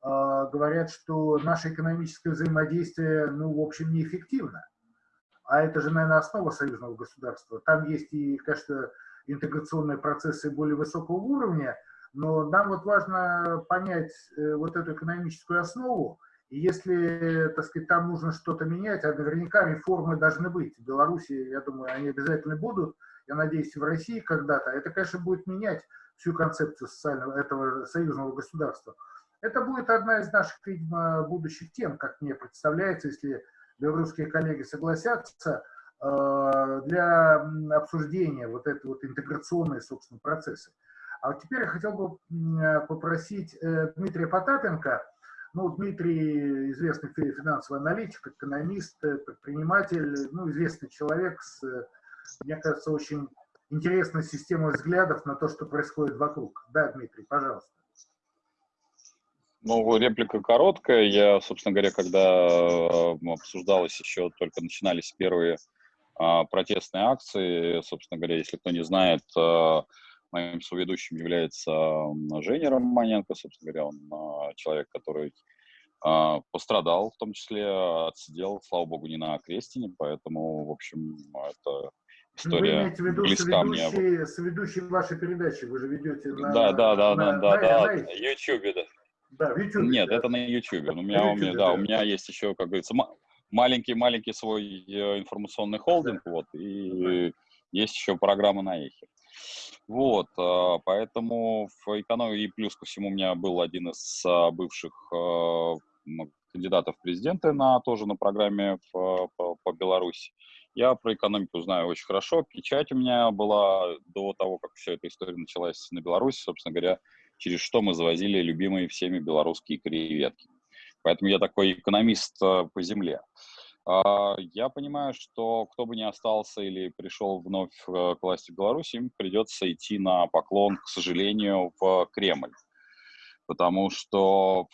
а, говорят, что наше экономическое взаимодействие, ну, в общем, неэффективно а это же, наверное, основа союзного государства. Там есть и, конечно, интеграционные процессы более высокого уровня, но нам вот важно понять э, вот эту экономическую основу, и если, так сказать, там нужно что-то менять, а наверняка реформы должны быть. В Беларуси, я думаю, они обязательно будут, я надеюсь, в России когда-то. Это, конечно, будет менять всю концепцию социального, этого союзного государства. Это будет одна из наших, видимо, будущих тем, как мне представляется, если белорусские коллеги согласятся, э, для обсуждения вот этой вот интеграционной, собственно, процессы. А вот теперь я хотел бы попросить э, Дмитрия Потапенко, ну, Дмитрий известный финансовый аналитик, экономист, э, предприниматель, ну, известный человек с, мне кажется, очень интересной системой взглядов на то, что происходит вокруг. Да, Дмитрий, пожалуйста. Ну, реплика короткая. Я, собственно говоря, когда э, обсуждалось еще, только начинались первые а, протестные акции, собственно говоря, если кто не знает, а, моим соведущим является Женя Романенко, собственно говоря, он а, человек, который а, пострадал, в том числе отсидел, слава богу, не на крестине, поэтому, в общем, это история вы имеете в виду близка мне. Соведущий вашей передачи, вы же ведете на... Да, да, да, на, да, на, да, на, да, на YouTube, да. Да, в YouTube. Нет, да. это на YouTube. У меня, YouTube, у меня, да, да, у меня есть еще, как говорится, маленький-маленький свой э, информационный холдинг, да. вот, и есть еще программа на эхе. Вот, а, поэтому в экономии, и плюс ко всему у меня был один из а, бывших а, кандидатов в президенты на, тоже на программе в, по, по Беларуси. Я про экономику знаю очень хорошо. Печать у меня была до того, как вся эта история началась на Беларуси, собственно говоря, через что мы завозили любимые всеми белорусские креветки. Поэтому я такой экономист э, по земле. А, я понимаю, что кто бы ни остался или пришел вновь к власти Беларуси, им придется идти на поклон, к сожалению, в Кремль. Потому что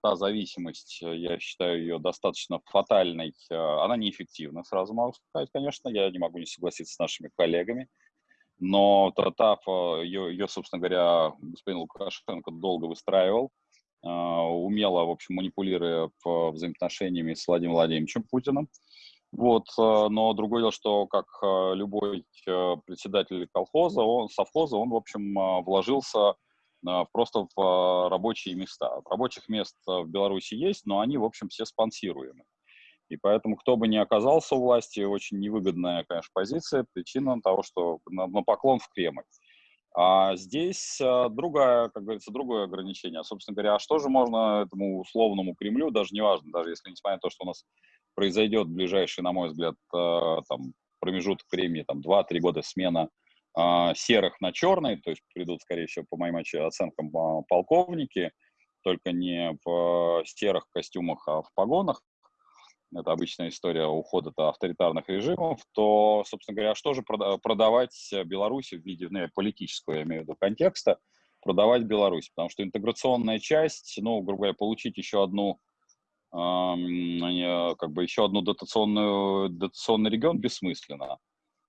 та зависимость, я считаю ее достаточно фатальной, она неэффективна, сразу могу сказать, конечно, я не могу не согласиться с нашими коллегами, но та, ее, ее, собственно говоря, господин Лукашенко долго выстраивал, а, умело, в общем, манипулируя взаимоотношениями с Владимиром Владимировичем Путиным. Вот, а, но другое дело, что как а, любой председатель колхоза, он, совхоза, он, в общем, вложился просто в рабочие места. Рабочих мест в Беларуси есть, но они, в общем, все спонсируемы. И поэтому, кто бы ни оказался у власти, очень невыгодная, конечно, позиция, причина того, что на, на поклон в Кремль. А здесь а, другая, как говорится, другое ограничение. Собственно говоря, а что же можно этому условному Кремлю, даже неважно, даже если несмотря на то, что у нас произойдет ближайший, на мой взгляд, а, там, промежуток времени, там, 2-3 года смена а, серых на черный, то есть придут, скорее всего, по моим оценкам, полковники, только не в серых костюмах, а в погонах, это обычная история ухода от авторитарных режимов, то, собственно говоря, что же продавать Беларуси в виде ну, политического, я имею в виду, контекста, продавать Беларусь? Потому что интеграционная часть, ну, грубо говоря, получить еще одну как бы еще одну дотационную, дотационный регион бессмысленно.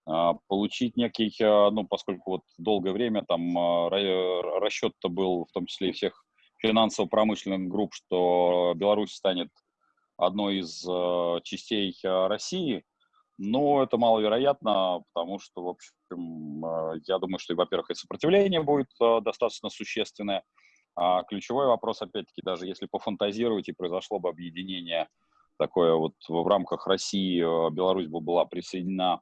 А, получить некий, а, ну, поскольку вот долгое время там а, расчет-то был, в том числе и всех финансово-промышленных групп, что Беларусь станет одной из э, частей э, России, но это маловероятно, потому что, в общем, э, я думаю, что, во-первых, и сопротивление будет э, достаточно существенное. А ключевой вопрос, опять-таки, даже если пофантазировать и произошло бы объединение такое вот в рамках России, э, Беларусь бы была присоединена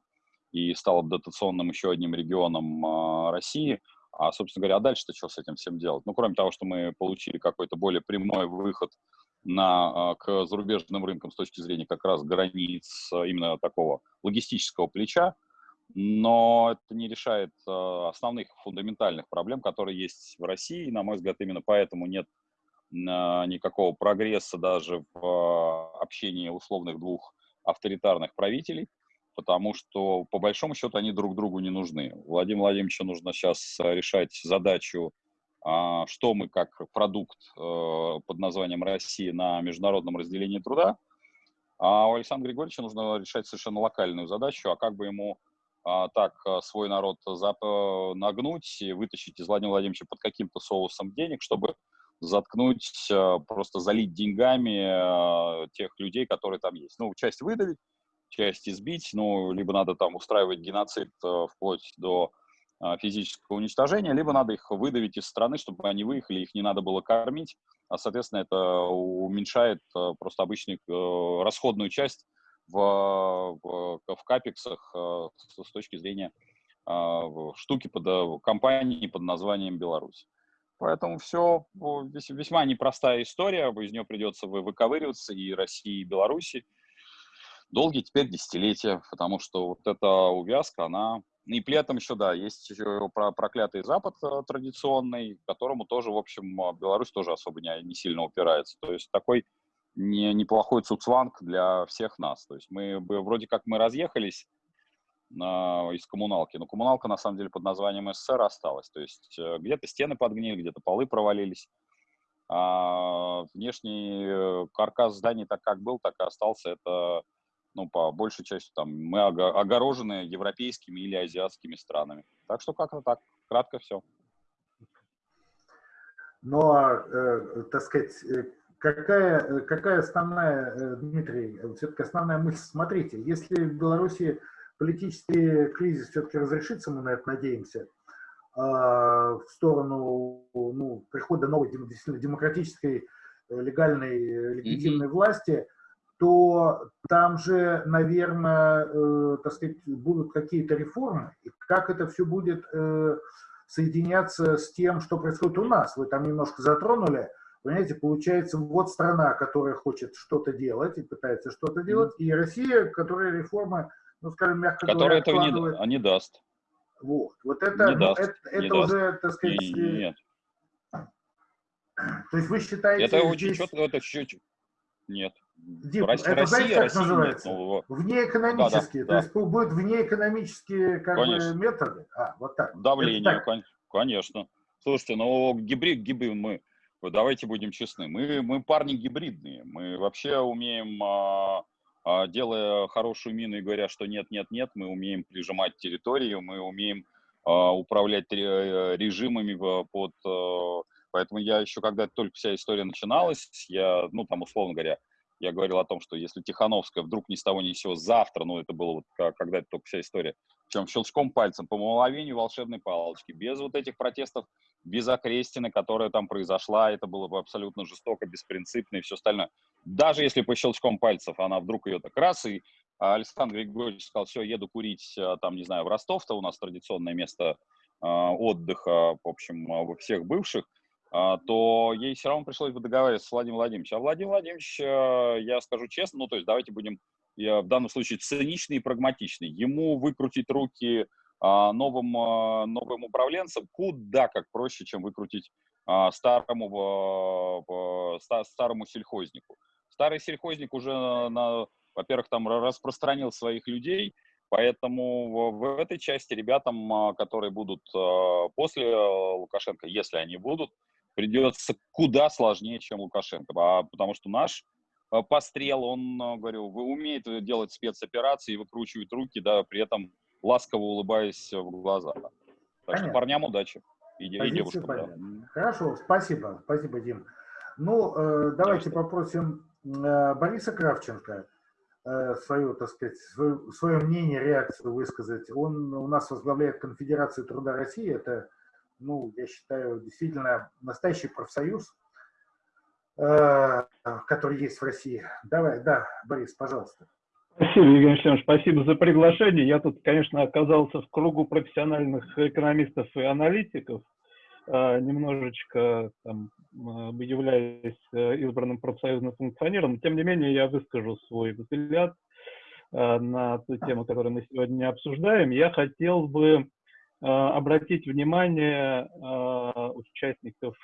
и стала бы дотационным еще одним регионом э, России, а, собственно говоря, а дальше-то что с этим всем делать? Ну, кроме того, что мы получили какой-то более прямой выход на, а, к зарубежным рынкам с точки зрения как раз границ а, именно такого логистического плеча, но это не решает а, основных фундаментальных проблем, которые есть в России. На мой взгляд, именно поэтому нет никакого прогресса даже в общении условных двух авторитарных правителей, потому что, по большому счету, они друг другу не нужны. Владимиру Владимировичу нужно сейчас решать задачу что мы как продукт э, под названием Россия на международном разделении труда, а у Александра Григорьевича нужно решать совершенно локальную задачу, а как бы ему а, так э, свой народ нагнуть и вытащить из Владимира Владимировича под каким-то соусом денег, чтобы заткнуть, э, просто залить деньгами тех людей, которые там есть. Ну, часть выдавить, часть избить, ну, либо надо там устраивать геноцид вплоть до а, физического уничтожения, либо надо их выдавить из страны, чтобы они выехали, их не надо было кормить, а, соответственно, это уменьшает а, просто обычную э, расходную часть в, в, капексах с точки зрения штуки под э, компании под названием Беларусь. Поэтому все весьма непростая история, из нее придется выковыриваться и России, и Беларуси. Долгие теперь десятилетия, потому что вот эта увязка, она и при этом еще, да, есть еще проклятый Запад э, традиционный, которому тоже, в общем, э, Беларусь тоже особо не, не сильно упирается. То есть такой не, неплохой цуцванг для всех нас. То есть мы вроде как мы разъехались э, из коммуналки, но коммуналка на самом деле под названием СССР осталась. То есть э, где-то стены подгнили, где-то полы провалились. А внешний э, каркас зданий так как был, так и остался. Это ну, по большей части там мы огорожены европейскими или азиатскими странами. Так что как-то так, кратко все. Но, ну, а, э, так сказать, э, какая, э, какая основная, э, Дмитрий, все-таки основная мысль, смотрите, если в Беларуси политический кризис все-таки разрешится, мы на это надеемся, э, в сторону ну, прихода новой действительно демократической, легальной, легитимной mm -hmm. власти, то там же, наверное, э, так сказать, будут какие-то реформы. И как это все будет э, соединяться с тем, что происходит у нас? Вы там немножко затронули. Понимаете, получается, вот страна, которая хочет что-то делать и пытается что-то делать, и Россия, которая реформы ну, скажем, мягко Который говоря, этого не, откладывает... а не даст. Вот, вот это, Не ну, даст, это, не это даст. уже, так сказать, И- э, нет. то есть вы считаете Это очень здесь четко, это чуть Нет. Дим, Россия, это знаете, как Россия называется? Внеэкономические, Да, то да, есть будут внеэкономические как бы, методы? А, вот так. давление, Это так. кон- конечно. Слушайте, ну гибрид, гибрид мы, давайте будем честны, мы, мы парни гибридные, мы вообще умеем, а, а, делая хорошую мину и говоря, что нет, нет, нет, мы умеем прижимать территорию, мы умеем а, управлять ре- режимами под... а, Поэтому я еще, когда только вся история начиналась, я, ну, там, условно говоря, я говорил о том, что если Тихановская вдруг ни с того ни с сего завтра, ну, это было вот когда это только вся история, причем щелчком пальцем, по мгновению волшебной палочки, без вот этих протестов, без окрестины, которая там произошла, это было бы абсолютно жестоко, беспринципно и все остальное. Даже если по щелчком пальцев она вдруг ее так раз, и а, Александр Григорьевич сказал, все, еду курить, а, там, не знаю, в Ростов-то у нас традиционное место а, отдыха, в общем, у всех бывших, то ей все равно пришлось бы договариваться с Владимиром Владимировичем. А Владимир Владимирович, а, я скажу честно, ну, то есть давайте будем в данном случае циничный и прагматичный. Ему выкрутить руки а, новым, а, новым управленцам куда как проще, чем выкрутить а, старому, а, а, ста- старому сельхознику. Старый сельхозник уже, во-первых, там распространил своих людей, поэтому в, этой части ребятам, а, которые будут а, после а, Лукашенко, если они будут, придется куда сложнее, чем Лукашенко, а, потому что наш а, пострел, он, а, говорю, вы- умеет делать спецоперации выкручивать руки, да, при этом ласково улыбаясь в глаза. Так что Понятно. парням удачи. И, и девушкам, да. Хорошо, спасибо, спасибо, Дим. Ну, э, давайте попросим э, Бориса Кравченко э, свое, так сказать, свое, свое мнение, реакцию высказать. Он у нас возглавляет Конфедерацию труда России. Это, ну, я считаю, действительно настоящий профсоюз, э, который есть в России. Давай, да, Борис, пожалуйста. Спасибо, Евгений Александрович, спасибо за приглашение. Я тут, конечно, оказался в кругу профессиональных экономистов и аналитиков, э, немножечко там, э, являюсь э, избранным профсоюзным функционером, тем не менее я выскажу свой взгляд на ту тему, которую мы сегодня обсуждаем. Я хотел бы обратить внимание э, участников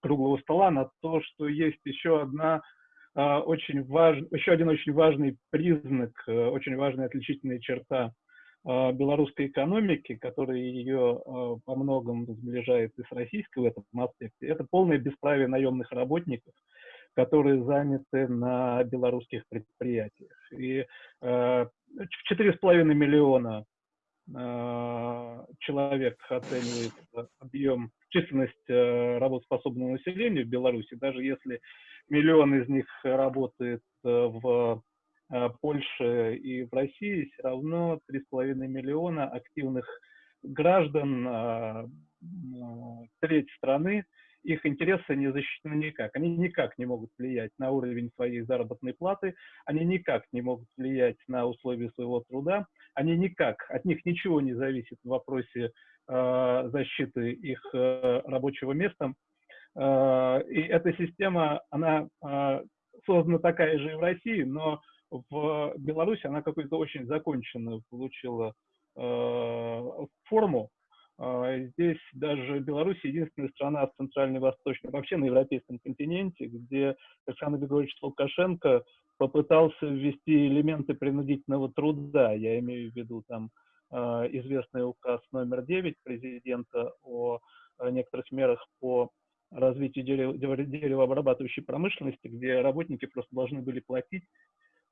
круглого стола на то, что есть еще одна а, очень важный, еще один очень важный признак, э, очень важная отличительная черта а, белорусской экономики, которая ее а, по многому сближает и с российской в этом аспекте, это полное бесправие наемных работников, которые заняты на белорусских предприятиях. И э, в 4,5 миллиона человек оценивается объем, численность э, работоспособного населения в Беларуси, даже если миллион из них работает э, в э, Польше и в России, все равно 3,5 миллиона активных граждан, треть страны, их интересы не защищены никак. Они никак не могут влиять на уровень своей заработной платы, они никак не могут влиять на условия своего труда, они никак, от них ничего не зависит в вопросе э, защиты их э, рабочего места. Э, и эта система, она э, создана такая же и в России, но в Беларуси она какую-то очень законченную получила э, форму. Э, Здесь даже Беларусь единственная страна в Центральной и Восточной, вообще на европейском континенте, где Александр Григорьевич Лукашенко попытался ввести элементы принудительного труда. Я имею в виду там э, известный указ номер 9 президента о э, некоторых мерах по развитию дерево- дерево- деревообрабатывающей промышленности, где работники просто должны были платить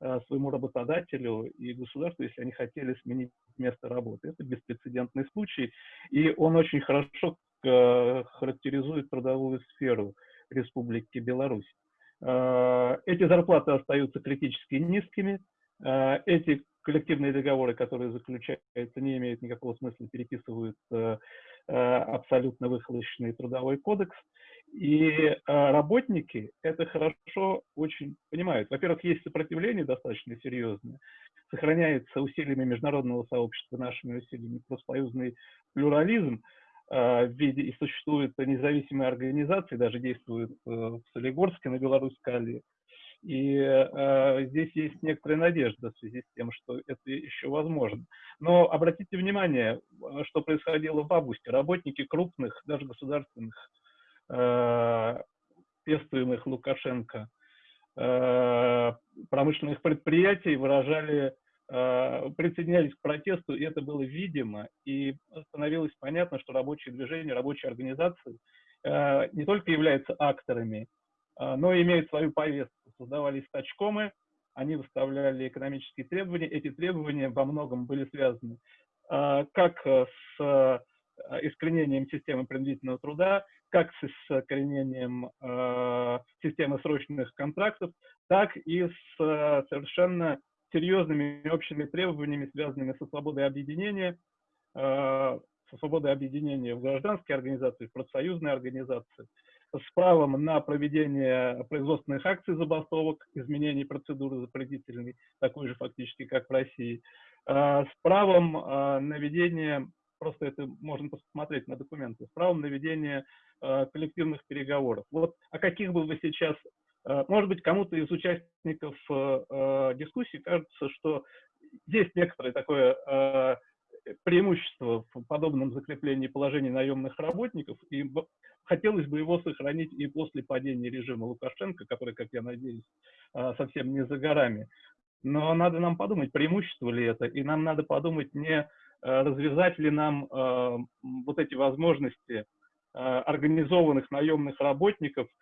э, своему работодателю и государству, если они хотели сменить место работы. Это беспрецедентный случай, и он очень хорошо характеризует трудовую сферу Республики Беларусь. Э, Эти зарплаты остаются критически низкими, э, эти коллективные договоры, которые заключаются, не имеют никакого смысла, переписывают э, абсолютно выхолощенный трудовой кодекс. И работники это хорошо очень понимают. Во-первых, есть сопротивление достаточно серьезное, сохраняется усилиями международного сообщества, нашими усилиями профсоюзный плюрализм в виде, и существуют независимые организации, даже действуют э, в Солигорске на Беларусь-Кали, И э, здесь есть некоторая надежда в связи с тем, что это еще возможно. Но обратите внимание, что происходило в августе. Работники крупных, даже государственных, э, пестуемых Лукашенко, э, промышленных предприятий выражали присоединялись к протесту, и это было видимо, и становилось понятно, что рабочие движения, рабочие организации э, не только являются акторами, э, но и имеют свою повестку. Создавались стачкомы, они выставляли экономические требования, эти требования во многом были связаны как с искоренением системы принудительного труда, как с искоренением системы срочных контрактов, так и с совершенно серьезными общими требованиями, связанными со свободой объединения, э, со свободой объединения в гражданские организации, в профсоюзные организации, с правом на проведение производственных акций забастовок, изменений процедуры запретительной, такой же фактически, как в России, э, с правом э, на ведение, просто это можно посмотреть на документы, с правом на ведение коллективных переговоров. Вот о каких бы вы сейчас может быть, кому-то из участников э, э, дискуссии кажется, что есть некоторое такое преимущество в подобном закреплении положений наемных работников, и хотелось бы его сохранить и после падения режима Лукашенко, который, как я надеюсь, совсем не за горами. Но надо нам подумать, преимущество ли это, и нам надо подумать, не развязать ли нам вот эти возможности организованных наемных работников Э, э,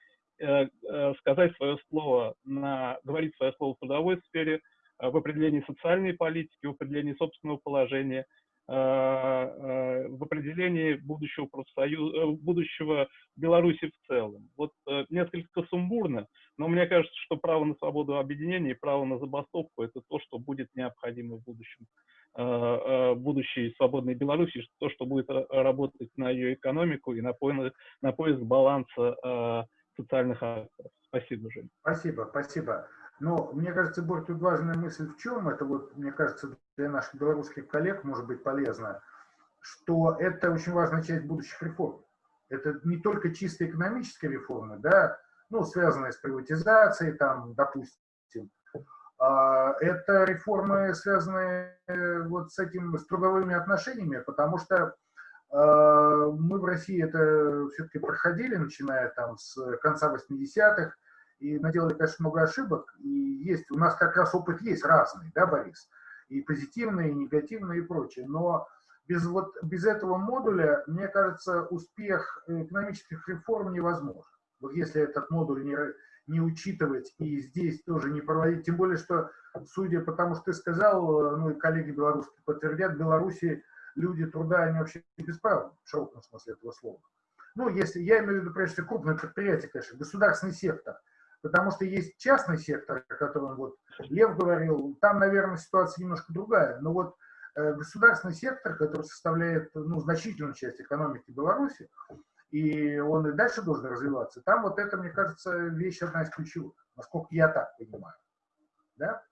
сказать свое слово, на, говорить свое слово в трудовой сфере, э, в определении социальной политики, в определении собственного положения, в определении будущего профсоюза, будущего Беларуси в целом. Вот несколько сумбурно, но мне кажется, что право на свободу объединения и право на забастовку – это то, что будет необходимо в будущем будущей свободной Беларуси, то, что будет работать на ее экономику и на поиск, на поиск баланса социальных акторов. Спасибо, Жень. Спасибо, спасибо. Но мне кажется, Борь, тут важная мысль в чем, это вот, мне кажется, для наших белорусских коллег может быть полезно, что это очень важная часть будущих реформ. Это не только чисто экономические реформы, да, ну, связанные с приватизацией, там, допустим, а это реформы, связанные э, вот с этими с трудовыми отношениями, потому что мы в России это все-таки проходили, начиная там с конца 80-х, и наделали, конечно, много ошибок. И есть, у нас как раз опыт есть разный, да, Борис? И позитивный, и негативный, и прочее. Но без, вот, без этого модуля, мне кажется, успех экономических реформ невозможен. Вот если этот модуль не, не учитывать и здесь тоже не проводить, тем более, что, судя по тому, что ты сказал, ну и коллеги белорусские подтвердят, в Беларуси люди труда, они вообще бесправны, в широком смысле этого слова. Ну, если, я имею в виду, прежде всего, крупные предприятия, конечно, государственный сектор, потому что есть частный сектор, о котором вот Лев говорил, там, наверное, ситуация немножко другая, но вот э, государственный сектор, который составляет ну, значительную часть экономики Беларуси, и он и дальше должен развиваться, там вот это, мне кажется, вещь одна из ключевых, насколько я так понимаю. Да?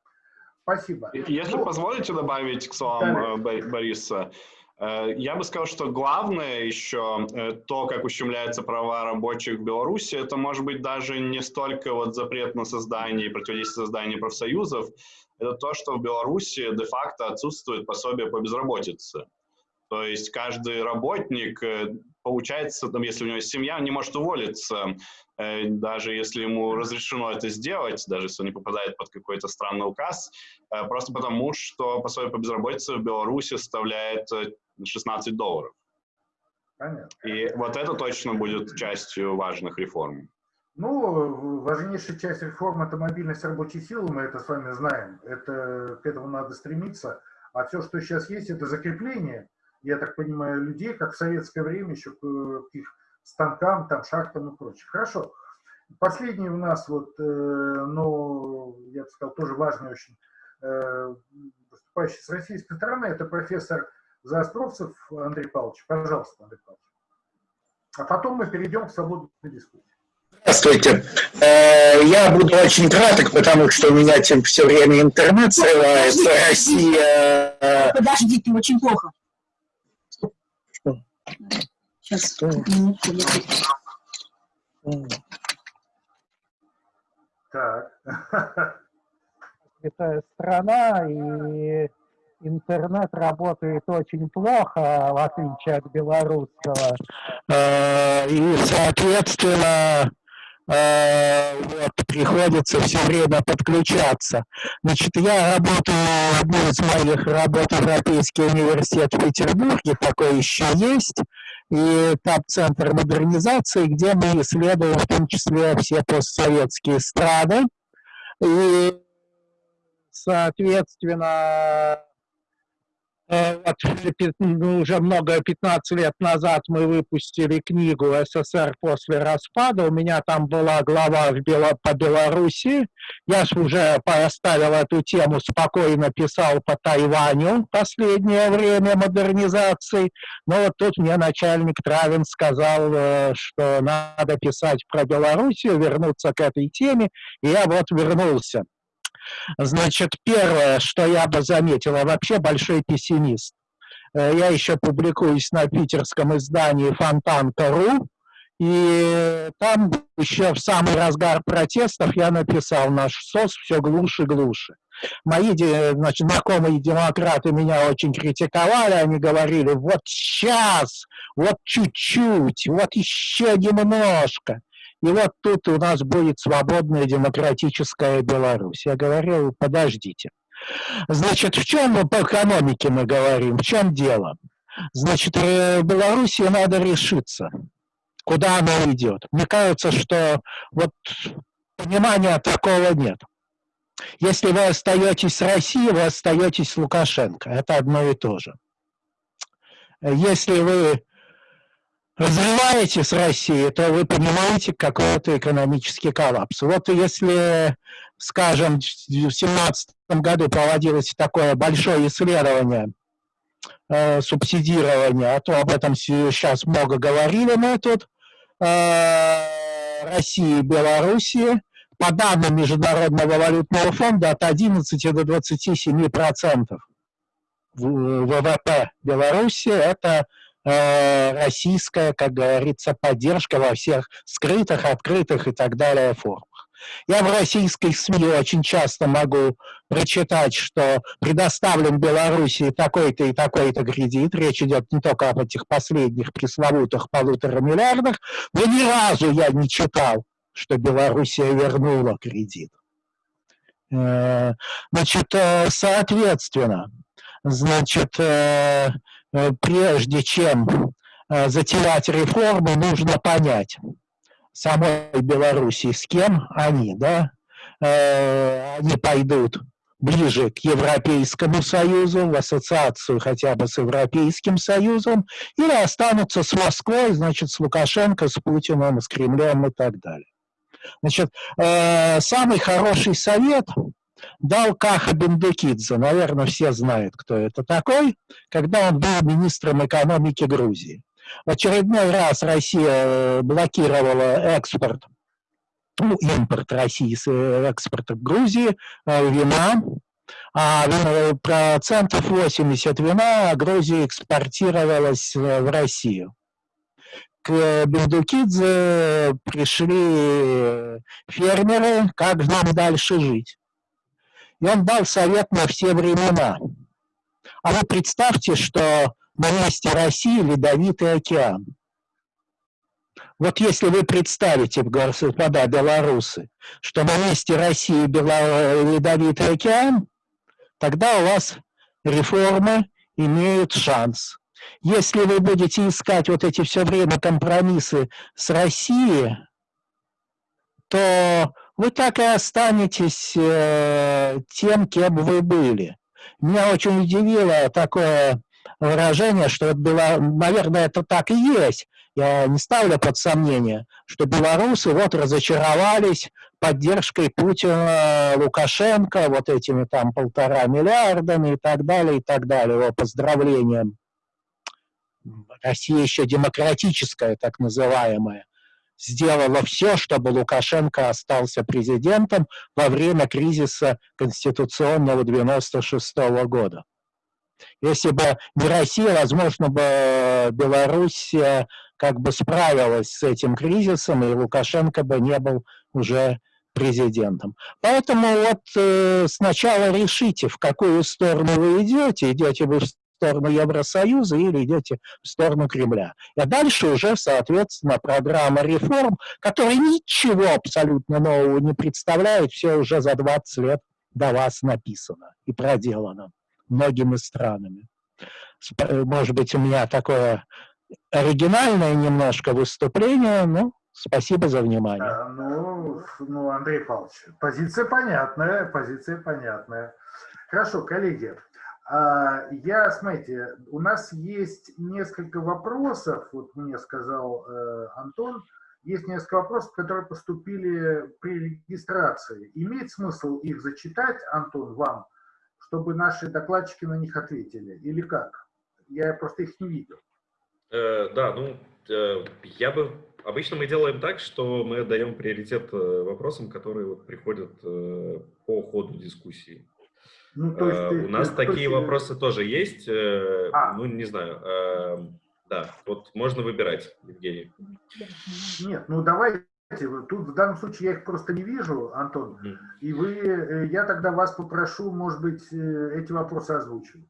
Спасибо. Если ну, позволите добавить к словам да. Э, Бориса, э, я бы сказал, что главное еще э, то, как ущемляются права рабочих в Беларуси, это может быть даже не столько вот запрет на создание и противодействие созданию профсоюзов, это то, что в Беларуси де-факто отсутствует пособие по безработице. То есть каждый работник, получается, там, если у него есть семья, он не может уволиться, Э, даже если ему разрешено это сделать, даже если он не попадает под какой-то странный указ, э, просто потому, что пособие по безработице в Беларуси составляет 16 э, долларов. Понятно. И вот это точно будет частью важных реформ. Ну, важнейшая часть реформ – это мобильность рабочей силы, мы это с вами знаем. Это, к этому надо стремиться. А все, что сейчас есть, это закрепление, я так понимаю, людей, как в советское время, еще к их станкам, там, шахтам и прочее. Хорошо. Последний у нас, вот, э, но, я бы сказал, тоже важный очень э, выступающий с российской стороны, это профессор Заостровцев Андрей Павлович. Пожалуйста, Андрей Павлович. А потом мы перейдем к свободной дискуссии. Здравствуйте. Э, я буду очень краток, потому что у меня тем все время интернет срывается. Россия... Э, Подождите, очень плохо. Сейчас, минутку, я Так. Это страна, и интернет работает очень плохо, в отличие от белорусского. Э, и, соответственно, вот, приходится все время подключаться. Значит, я работаю, одну из моих работ Европейский университет в Петербурге, такой еще есть, и там центр модернизации, где мы исследуем в том числе все постсоветские страны. И, соответственно, Э, вот, ну, уже много, 15 лет назад мы выпустили книгу «СССР после распада». У меня там была глава в Бело, по Беларуси. Я уже поставил эту тему, спокойно писал по Тайваню последнее время модернизации. Но вот тут мне начальник Травин сказал, э, что надо писать про Белоруссию, вернуться к этой теме. И я вот вернулся. Значит, первое, что я бы заметил, я вообще большой пессимист. Э, я еще публикуюсь на питерском издании «Фонтанка.ру», и там еще в самый разгар протестов я написал «Наш СОС все глуше и глуше». Мои значит, знакомые демократы меня очень критиковали, они говорили, вот сейчас, вот чуть-чуть, вот еще немножко. И вот тут у нас будет свободная демократическая Беларусь. Я говорил, подождите. Значит, в чем мы по экономике мы говорим? В чем дело? Значит, э, Беларуси надо решиться, куда она идет. Мне кажется, что вот понимания такого нет. Если вы остаетесь с Россией, вы остаетесь с Лукашенко. Это одно и то же. Если вы развиваете с Россией, то вы понимаете какой-то экономический коллапс. Вот если, скажем, в 2017 году проводилось такое большое исследование э, а то об этом сейчас много говорили мы тут, э, России и Белоруссии, по данным Международного валютного фонда, от 11 до 27 процентов ВВП Беларуси – это российская, как говорится, поддержка во всех скрытых, открытых и так далее формах. Я в российской СМИ очень часто могу прочитать, что предоставлен Белоруссии такой-то и такой-то кредит. Речь идет не только об этих последних пресловутых полутора миллиардах, но ни разу я не читал, что Белоруссия вернула кредит. Э, значит, э, соответственно, значит, Э, прежде чем э, затевать реформы, нужно понять самой Белоруссии, с кем они, да, э, они пойдут ближе к Европейскому Союзу, в ассоциацию хотя бы с Европейским Союзом, или останутся с Москвой, значит, с Лукашенко, с Путиным, с Кремлем и так далее. Значит, самый хороший совет дал Каха Бендукидзе, наверное, все знают, кто это такой, когда он был министром экономики Грузии. В очередной раз Россия э, блокировала экспорт, ну, импорт России э, экспорта Грузии, э, вина, а процентов 80 вина Грузия экспортировалась в Россию. К Бендукидзе пришли фермеры, как нам дальше жить. И он дал совет на все времена. А вы представьте, что на месте России ледовитый океан. Вот если вы представите, господа белорусы, что на месте России ледовитый океан, тогда у вас реформы имеют шанс. Если вы будете искать вот эти все время компромиссы с Россией, то вы так и останетесь э, тем, кем вы были. Меня очень удивило такое выражение, что, вот было, наверное, это так и есть. Я не ставлю под сомнение, что белорусы вот разочаровались поддержкой Путина, Лукашенко, вот этими там полтора миллиардами и так далее, и так далее, его поздравлением. Россия еще демократическая, так называемая сделала все, чтобы Лукашенко остался президентом во время кризиса конституционного 96 -го года. Если бы не Россия, возможно бы Белоруссия как бы справилась с этим кризисом, и Лукашенко бы не был уже президентом. Поэтому вот э, сначала решите, в какую сторону вы идете. Идете вы в сторону Евросоюза или идете в сторону Кремля. А дальше уже, соответственно, программа реформ, которая ничего абсолютно нового не представляет, все уже за 20 лет до вас написано и проделано многими странами. Может быть, у меня такое оригинальное немножко выступление, но спасибо за внимание. Да, ну, ну, Андрей Павлович, позиция понятная, позиция понятная. Хорошо, коллеги, я, смотрите, у нас есть несколько вопросов, вот мне сказал э, Антон, есть несколько вопросов, которые поступили при регистрации. Имеет смысл их зачитать, Антон, вам, чтобы наши докладчики на них ответили? Или как? Я просто их не видел. Э, да, ну, э, я бы... Обычно мы делаем так, что мы даем приоритет э, вопросам, которые вот приходят э, по ходу дискуссии. Ну, то есть ты, у нас ты, такие ты... вопросы тоже есть. А. Ну, не знаю. Да, вот можно выбирать, Евгений. Нет, ну давайте. Тут в данном случае я их просто не вижу, Антон. Mm. И вы, я тогда вас попрошу, может быть, эти вопросы озвучивать.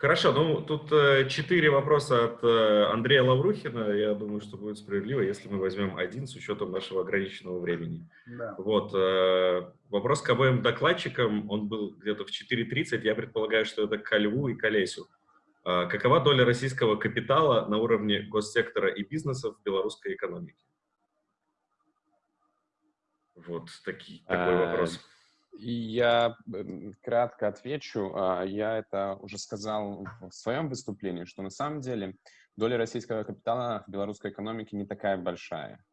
Хорошо, ну тут э, четыре вопроса от э, Андрея Лаврухина. Я думаю, что будет справедливо, если мы возьмем один с учетом нашего ограниченного времени. Да. Вот, э, вопрос к обоим докладчикам, он был где-то в 4.30, я предполагаю, что это к Льву и к Олесю. А какова доля российского капитала на уровне госсектора и бизнеса в белорусской экономике? Вот таки, такой вопрос. Я кратко отвечу. А, я это уже сказал в своем выступлении, что на самом деле доля российского капитала в белорусской экономике не такая большая.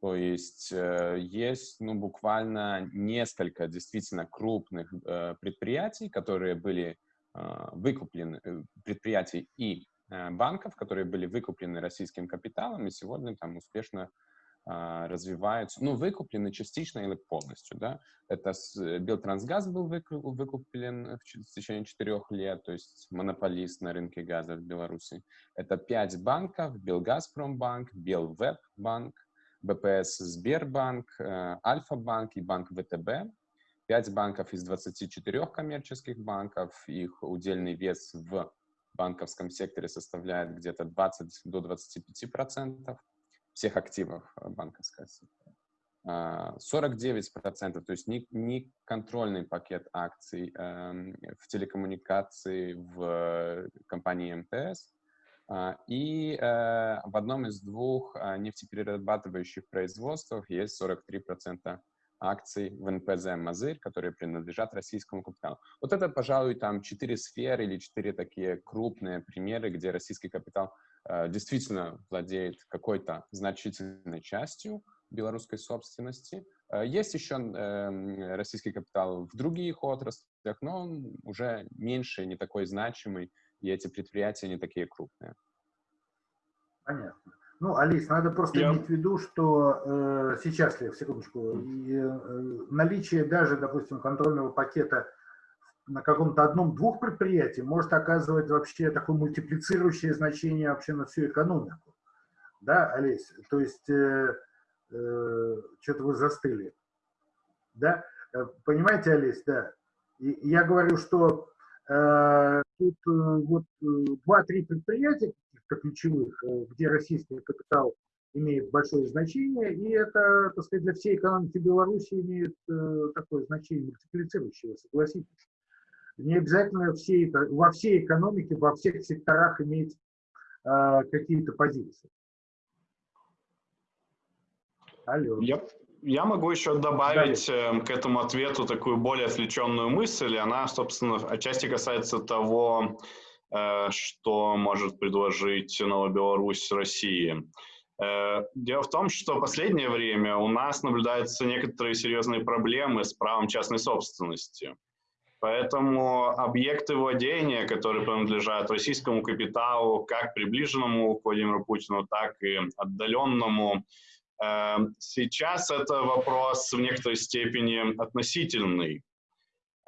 То есть э, есть ну, буквально несколько действительно крупных э, предприятий, которые были а, выкуплены, э, предприятий и банков, которые были выкуплены российским капиталом и сегодня там успешно развиваются, ну, выкуплены частично или полностью, да. Это э, Белтрансгаз был выкуплен в течение четырех лет, то есть монополист на рынке газа в Беларуси. Это пять банков, Белгазпромбанк, Белвеббанк, БПС Сбербанк, э, Альфа-банк и банк ВТБ. Пять банков из 24 коммерческих банков, их удельный вес в банковском секторе составляет где-то 20 до 25 процентов всех активов банковской сектора. 49%, то есть не, не контрольный пакет акций э, в телекоммуникации в компании МТС, э, и э, в одном из двух э, нефтеперерабатывающих производствах есть 43% акций в НПЗ «Мазырь», которые принадлежат российскому капиталу. Вот это, пожалуй, там четыре сферы или четыре такие крупные примеры, где российский капитал действительно владеет какой-то значительной частью белорусской собственности. Э, есть еще эм, российский капитал в других отраслях, но он уже меньше, не такой значимый, и эти предприятия не такие крупные. Понятно. Ну, Алис, надо просто Я... иметь в виду, что э, сейчас, секундочку, и, э, наличие даже, допустим, контрольного пакета на каком-то одном-двух предприятии может оказывать вообще такое мультиплицирующее значение вообще на всю экономику. Да, Олесь? То есть, э, э, что-то вы застыли. Да? Э, понимаете, Олесь, да? И, я говорю, что э, тут э, вот э, два-три предприятия ключевых, где российский капитал имеет большое значение, и это, так сказать, для всей экономики Беларуси имеет э, такое значение мультиплицирующее, согласитесь не обязательно все, во всей экономике, во всех секторах иметь э, какие-то позиции. Алло. Я, я могу еще добавить э, к этому ответу такую более отвлеченную мысль. Она, собственно, отчасти касается того, э, что может предложить Новая Беларусь России. Э, дело в том, что в последнее время у нас наблюдаются некоторые серьезные проблемы с правом частной собственности. Поэтому объекты владения, которые принадлежат российскому капиталу, как приближенному к Владимиру Путину, так и отдаленному, э, сейчас это вопрос в некоторой степени относительный.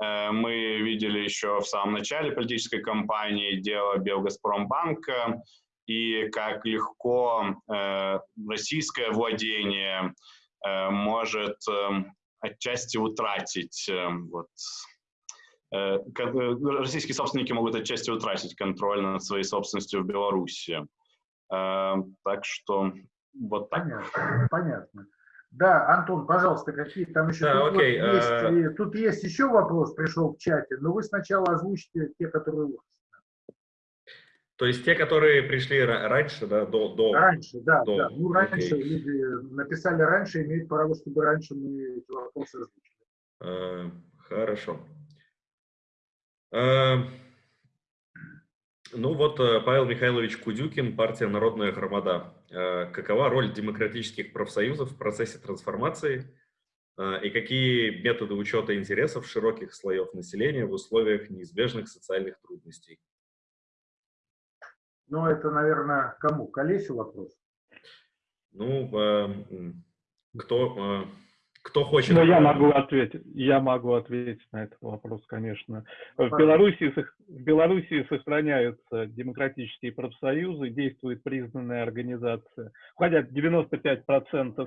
Э, мы видели еще в самом начале политической кампании дело Белгазпромбанка и как легко э, российское владение может отчасти утратить вот, российские собственники могут отчасти утратить контроль над своей собственностью в Беларуси. Так что вот так. Понятно. Понятно. Да, Антон, пожалуйста, какие там еще... Да, тут, окей, вот есть, а... тут есть еще вопрос, пришел в чате, но вы сначала озвучите те, которые у вас. То есть те, которые пришли раньше, да, до... до раньше, да, до, да. Ну, раньше окей. люди написали раньше, имеют право, чтобы раньше мы эти вопросы озвучили. А, хорошо. А, ну вот Павел Михайлович Кудюкин, партия «Народная громада». Какова роль демократических профсоюзов в процессе трансформации и какие методы учета интересов широких слоев населения в условиях неизбежных социальных трудностей? Ну, это, наверное, кому? Колесю вопрос? Ну, кто, кто хочет... Ну, я могу ответить. Я могу ответить на этот вопрос, конечно. В Беларуси, в Беларуси сохраняются демократические профсоюзы, действует признанная организация. Хотя 95%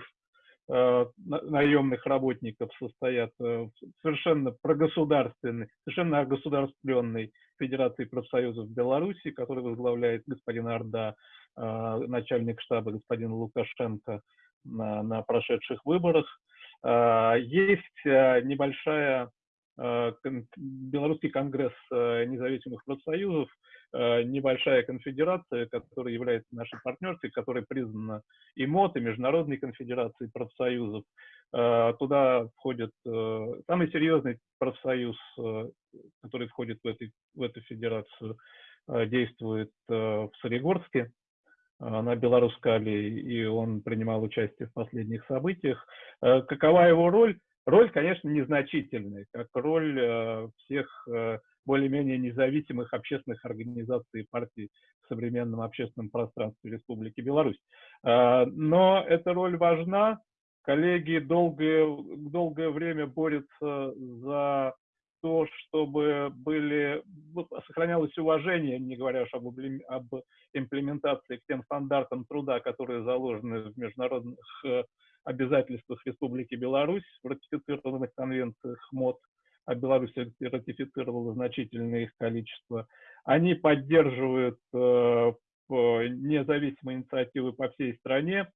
наемных работников состоят в совершенно прогосударственной, совершенно государственной Федерации профсоюзов Беларуси, который возглавляет господин Орда, начальник штаба господин Лукашенко на, на прошедших выборах. Есть небольшая Белорусский конгресс независимых профсоюзов, небольшая конфедерация, которая является нашей партнерской, которая признана и МОД, и Международной конфедерацией профсоюзов. Туда входит самый серьезный профсоюз, который входит в, этой, в эту федерацию, действует в Солигорске, на Белорусской аллее, и он принимал участие в последних событиях. Какова его роль? Роль, конечно, незначительная, как роль всех более-менее независимых общественных организаций и партий в современном общественном пространстве Республики Беларусь. Но эта роль важна. Коллеги долгое, долгое время борются за то, чтобы были, сохранялось уважение, не говоря уж об, об имплементации к тем стандартам труда, которые заложены в международных э, обязательствах Республики Беларусь, в ратифицированных конвенциях МОД, а Беларусь ратифицировала значительное их количество. Они поддерживают э, независимые инициативы по всей стране.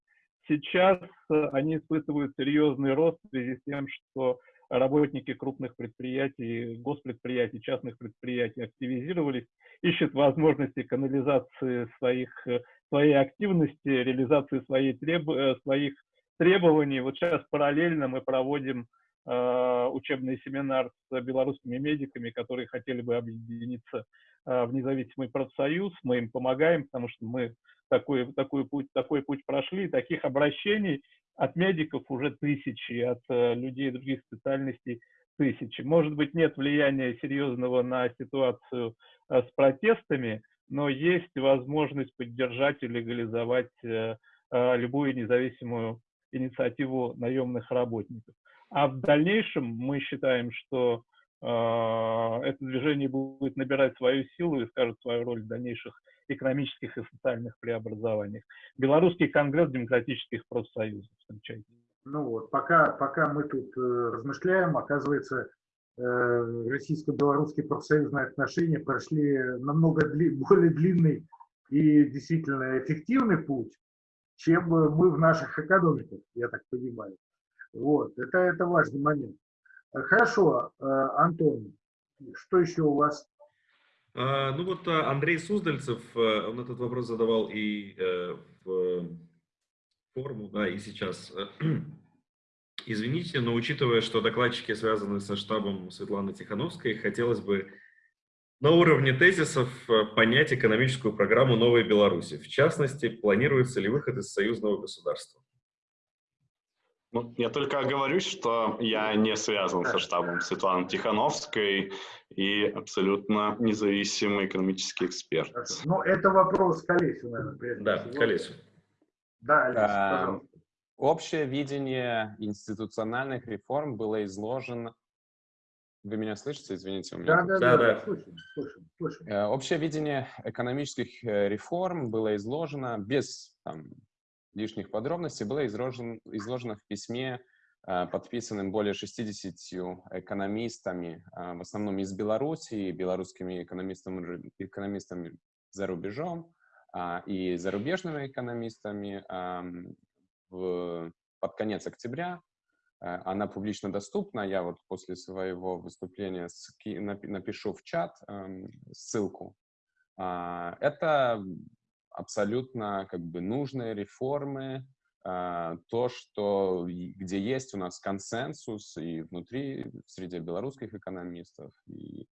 Сейчас э, они испытывают серьезный рост в связи с тем, что работники крупных предприятий, госпредприятий, частных предприятий активизировались, ищут возможности канализации своих, э, своей активности, реализации своей треб, э, своих требований. Вот сейчас параллельно мы проводим э, учебный семинар с белорусскими медиками, которые хотели бы объединиться э, в независимый профсоюз. Мы им помогаем, потому что мы такой, такой, путь, такой путь прошли. Таких обращений от медиков уже тысячи, от э, людей других специальностей тысячи. Может быть, нет влияния серьезного на ситуацию э, с протестами, но есть возможность поддержать и легализовать э, любую независимую инициативу наемных работников. А в дальнейшем мы считаем, что это движение будет набирать свою силу и скажет свою роль в дальнейших экономических и социальных преобразованиях. Белорусский конгресс демократических профсоюзов. Встречайте. Ну вот, пока, пока мы тут э, размышляем, оказывается, э, российско-белорусские профсоюзные отношения прошли намного дли, <laughs> более длинный и действительно эффективный путь, чем мы в наших экономиках, я так понимаю. Вот, это, это важный момент. Хорошо, э, Антон, что еще у вас? А, ну вот а, Андрей Суздальцев, э, он этот вопрос задавал и э, в форму, да, и сейчас. <clears throat> Извините, но учитывая, что докладчики связаны со штабом Светланы Тихановской, хотелось бы на уровне тезисов э, понять экономическую программу Новой Беларуси. В частности, планируется ли выход из союзного государства? Ну, я только оговорюсь, что я не связан со штабом Светланы Тихановской и абсолютно независимый экономический эксперт. Ну, это вопрос к Олесю, наверное. Да, к Олесю. Да, Олесь, пожалуйста. Общее видение институциональных реформ было изложено... Вы меня слышите? Извините, у меня... Да, да, да, да, слышим, слышим, слышим. Общее видение экономических э, реформ было изложено без там, лишних подробностей было изложено, изложено в письме подписанным более 60 экономистами, в основном из Беларуси, белорусскими экономистами, экономистами за рубежом и зарубежными экономистами в, под конец октября. Она публично доступна. Я вот после своего выступления напишу в чат ссылку. Это абсолютно как бы нужные реформы, а, то, что где есть у нас консенсус и внутри, среди белорусских экономистов, и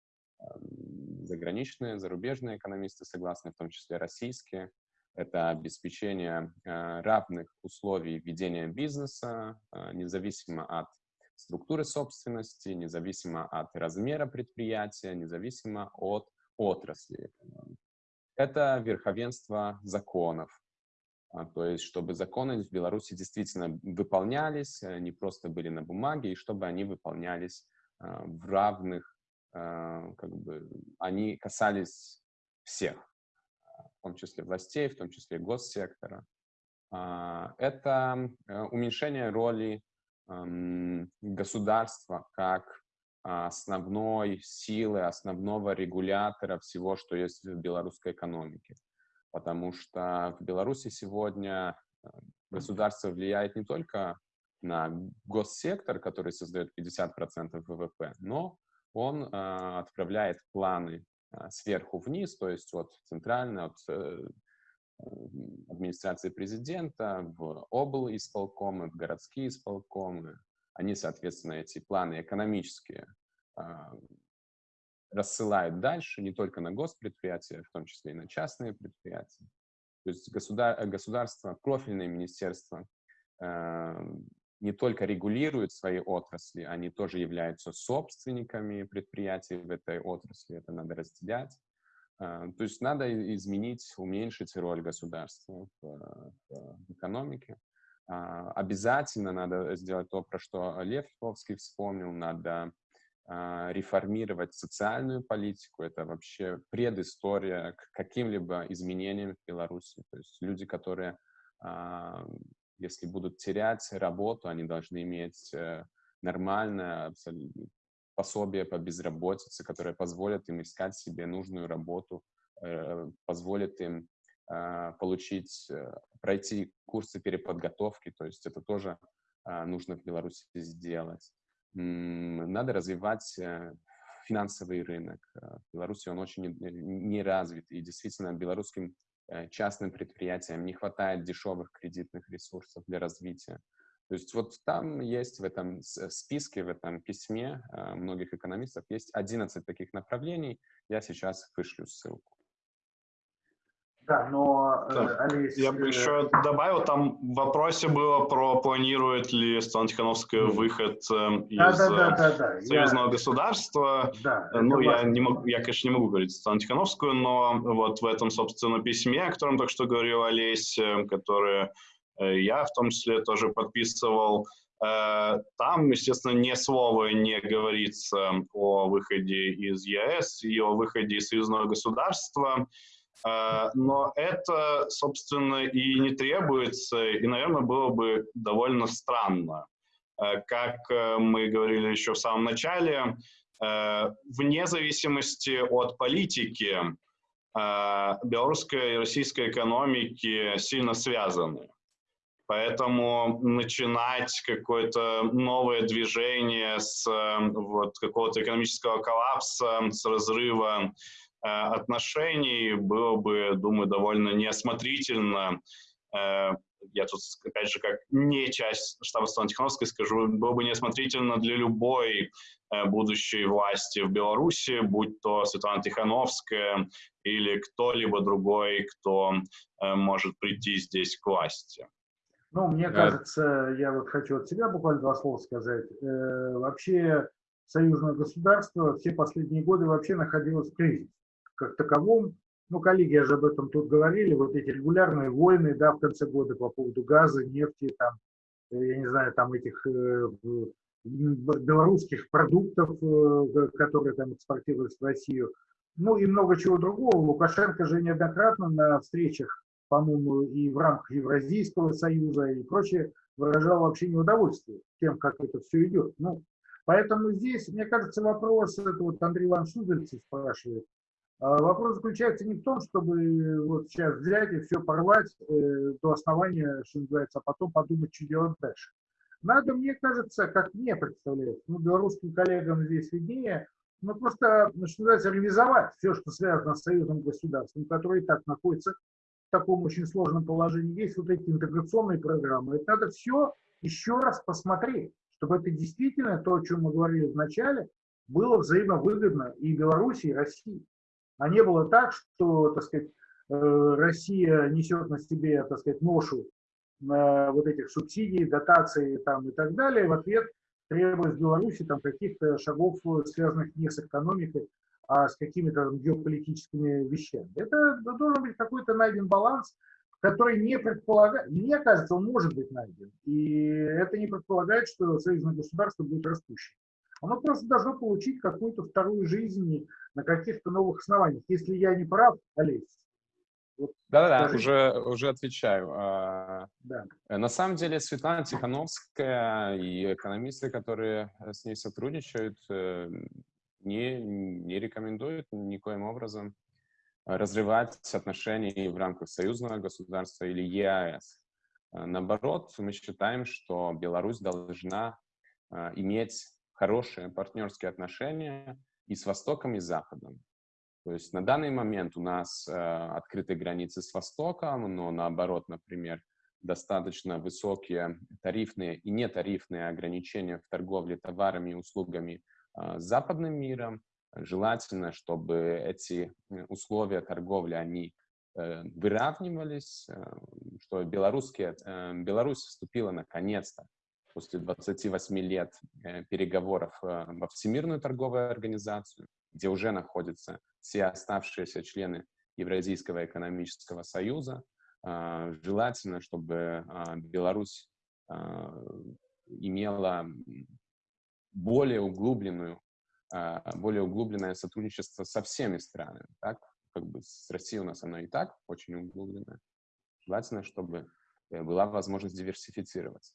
заграничные, зарубежные экономисты согласны, в том числе российские, это обеспечение а, равных условий ведения бизнеса, а, независимо от структуры собственности, независимо от размера предприятия, независимо от отрасли Это верховенство законов, а, то есть чтобы законы в Беларуси действительно выполнялись, э, не просто были на бумаге, и чтобы они выполнялись а, в равных, а, как бы, они касались всех, в том числе властей, в том числе госсектора. Это э, уменьшение роли государства как основной силы, основного регулятора всего, что есть в белорусской экономике потому что в Беларуси сегодня э, государство влияет не только на госсектор, который создает 50% ВВП, но он э, отправляет планы э, сверху вниз, то есть от центральной, от э, администрации президента в обл. исполкомы, в городские исполкомы. Они, соответственно, эти планы экономические э, рассылают дальше не только на госпредприятия, в том числе и на частные предприятия. То есть государ, государство, профильные министерства э, не только регулируют свои отрасли, они тоже являются собственниками предприятий в этой отрасли, это надо разделять. Э, то есть надо изменить, уменьшить роль государства в, в экономике. Э, обязательно надо сделать то, про что Лев Львовский вспомнил, надо а, реформировать социальную политику. Это вообще предыстория к каким-либо изменениям в Беларуси. То есть люди, которые, а, если будут терять работу, они должны иметь э, нормальное пособие по безработице, которое позволит им искать себе нужную работу, э, позволит им а, получить, э, пройти курсы переподготовки. То есть это тоже нужно в Беларуси сделать надо развивать э, финансовый рынок. Э, в Беларуси он очень не развит, и действительно белорусским э, частным предприятиям не хватает дешевых кредитных ресурсов для развития. То есть вот там есть в этом списке, в этом письме многих экономистов, есть 11 таких направлений. Я сейчас вышлю ссылку. Да, но, да. Э, Олесь... Я бы еще добавил, там в вопросе было про планирует ли Светлана Тихановская выход э, из да, да, да, да, союзного я... государства. Да, ну, я, не могу, я, конечно, не могу говорить Светлану Тихановскую, но вот в этом, собственно, письме, о котором только что говорил Олесь, э, которое я в том числе тоже подписывал, там, естественно, ни слова не говорится о выходе из ЕС и о выходе из союзного государства. А, но это, собственно, и не требуется, и, наверное, было бы довольно странно. А, как э, мы говорили еще в самом начале, э, вне зависимости от политики, белорусская и российская экономики сильно связаны. Поэтому начинать какое-то новое движение с вот, какого-то экономического коллапса, с разрыва Э, отношений было бы, думаю, довольно неосмотрительно. Э, я тут, опять же, как не часть штаба Светланы Тихановской скажу, было бы неосмотрительно для любой э, будущей власти в Беларуси, будь то Светлана Тихановская или кто-либо другой, кто может прийти здесь к власти. Ну, мне кажется, я вот хочу от себя буквально два слова сказать. Э, вообще, союзное государство все последние годы вообще находилось в кризисе как таковом. Ну, коллеги же об этом тут говорили, вот эти регулярные войны, да, в конце года по поводу газа, нефти, там, э, я не знаю, там этих э, белорусских продуктов, э, которые там экспортировались в Россию, ну и много чего другого. Лукашенко же неоднократно на встречах по-моему, и в рамках Евразийского союза и прочее, выражал вообще неудовольствие тем, как это все идет. Ну, поэтому здесь, мне кажется, вопрос, это вот Андрей Иванович Судельцев спрашивает, вопрос заключается не в том, чтобы вот сейчас взять и все порвать э, до основания, что называется, а потом подумать, что делать дальше. Надо, мне кажется, как мне представляется, ну, белорусским коллегам здесь виднее, ну, просто, что называется, реализовать все, что связано с союзным государством, которое и так находится в таком очень сложном положении. Есть вот эти интеграционные программы. Это надо все еще раз посмотреть, чтобы это действительно то, о чем мы говорили в начале, было взаимовыгодно и Беларуси, и России. А не было так, что, так сказать, э, Россия несет на себе, так сказать, ношу вот этих субсидий, дотаций там, и так далее, в ответ требуя с Беларуси там, каких-то шагов, связанных не с экономикой, а с какими-то геополитическими вещами. Это должен быть какой-то найден баланс, который не предполагает, мне кажется, он может быть найден. И это не предполагает, что союзное государство будет растущим. Оно просто должно получить какую-то вторую жизнь на каких-то новых основаниях. Если я не прав, Олесь. Да-да-да, вот, уже, уже отвечаю. А, да. На самом деле Светлана Тихановская и экономисты, которые с ней сотрудничают, э, не, не рекомендуют никоим образом разрывать отношения в рамках союзного государства или ЕАЭС. Наоборот, мы считаем, что Беларусь должна иметь хорошие партнерские отношения и с Востоком, и с Западом. То есть на данный момент у нас э, открыты границы с Востоком, но наоборот, например, достаточно высокие тарифные и нетарифные ограничения в торговле товарами и услугами э, с западным миром. Желательно, чтобы эти условия торговли, они э, выравнивались, э, что белорусские, э, Беларусь вступила наконец-то после 28 лет э, переговоров э, во Всемирную торговую организацию, где уже находятся все оставшиеся члены Евразийского экономического союза. Э, желательно, чтобы Беларусь имела более углубленную, более углубленное сотрудничество со всеми странами. Так? Как бы с Россией у нас оно и так очень углубленное. Желательно, чтобы была возможность диверсифицироваться.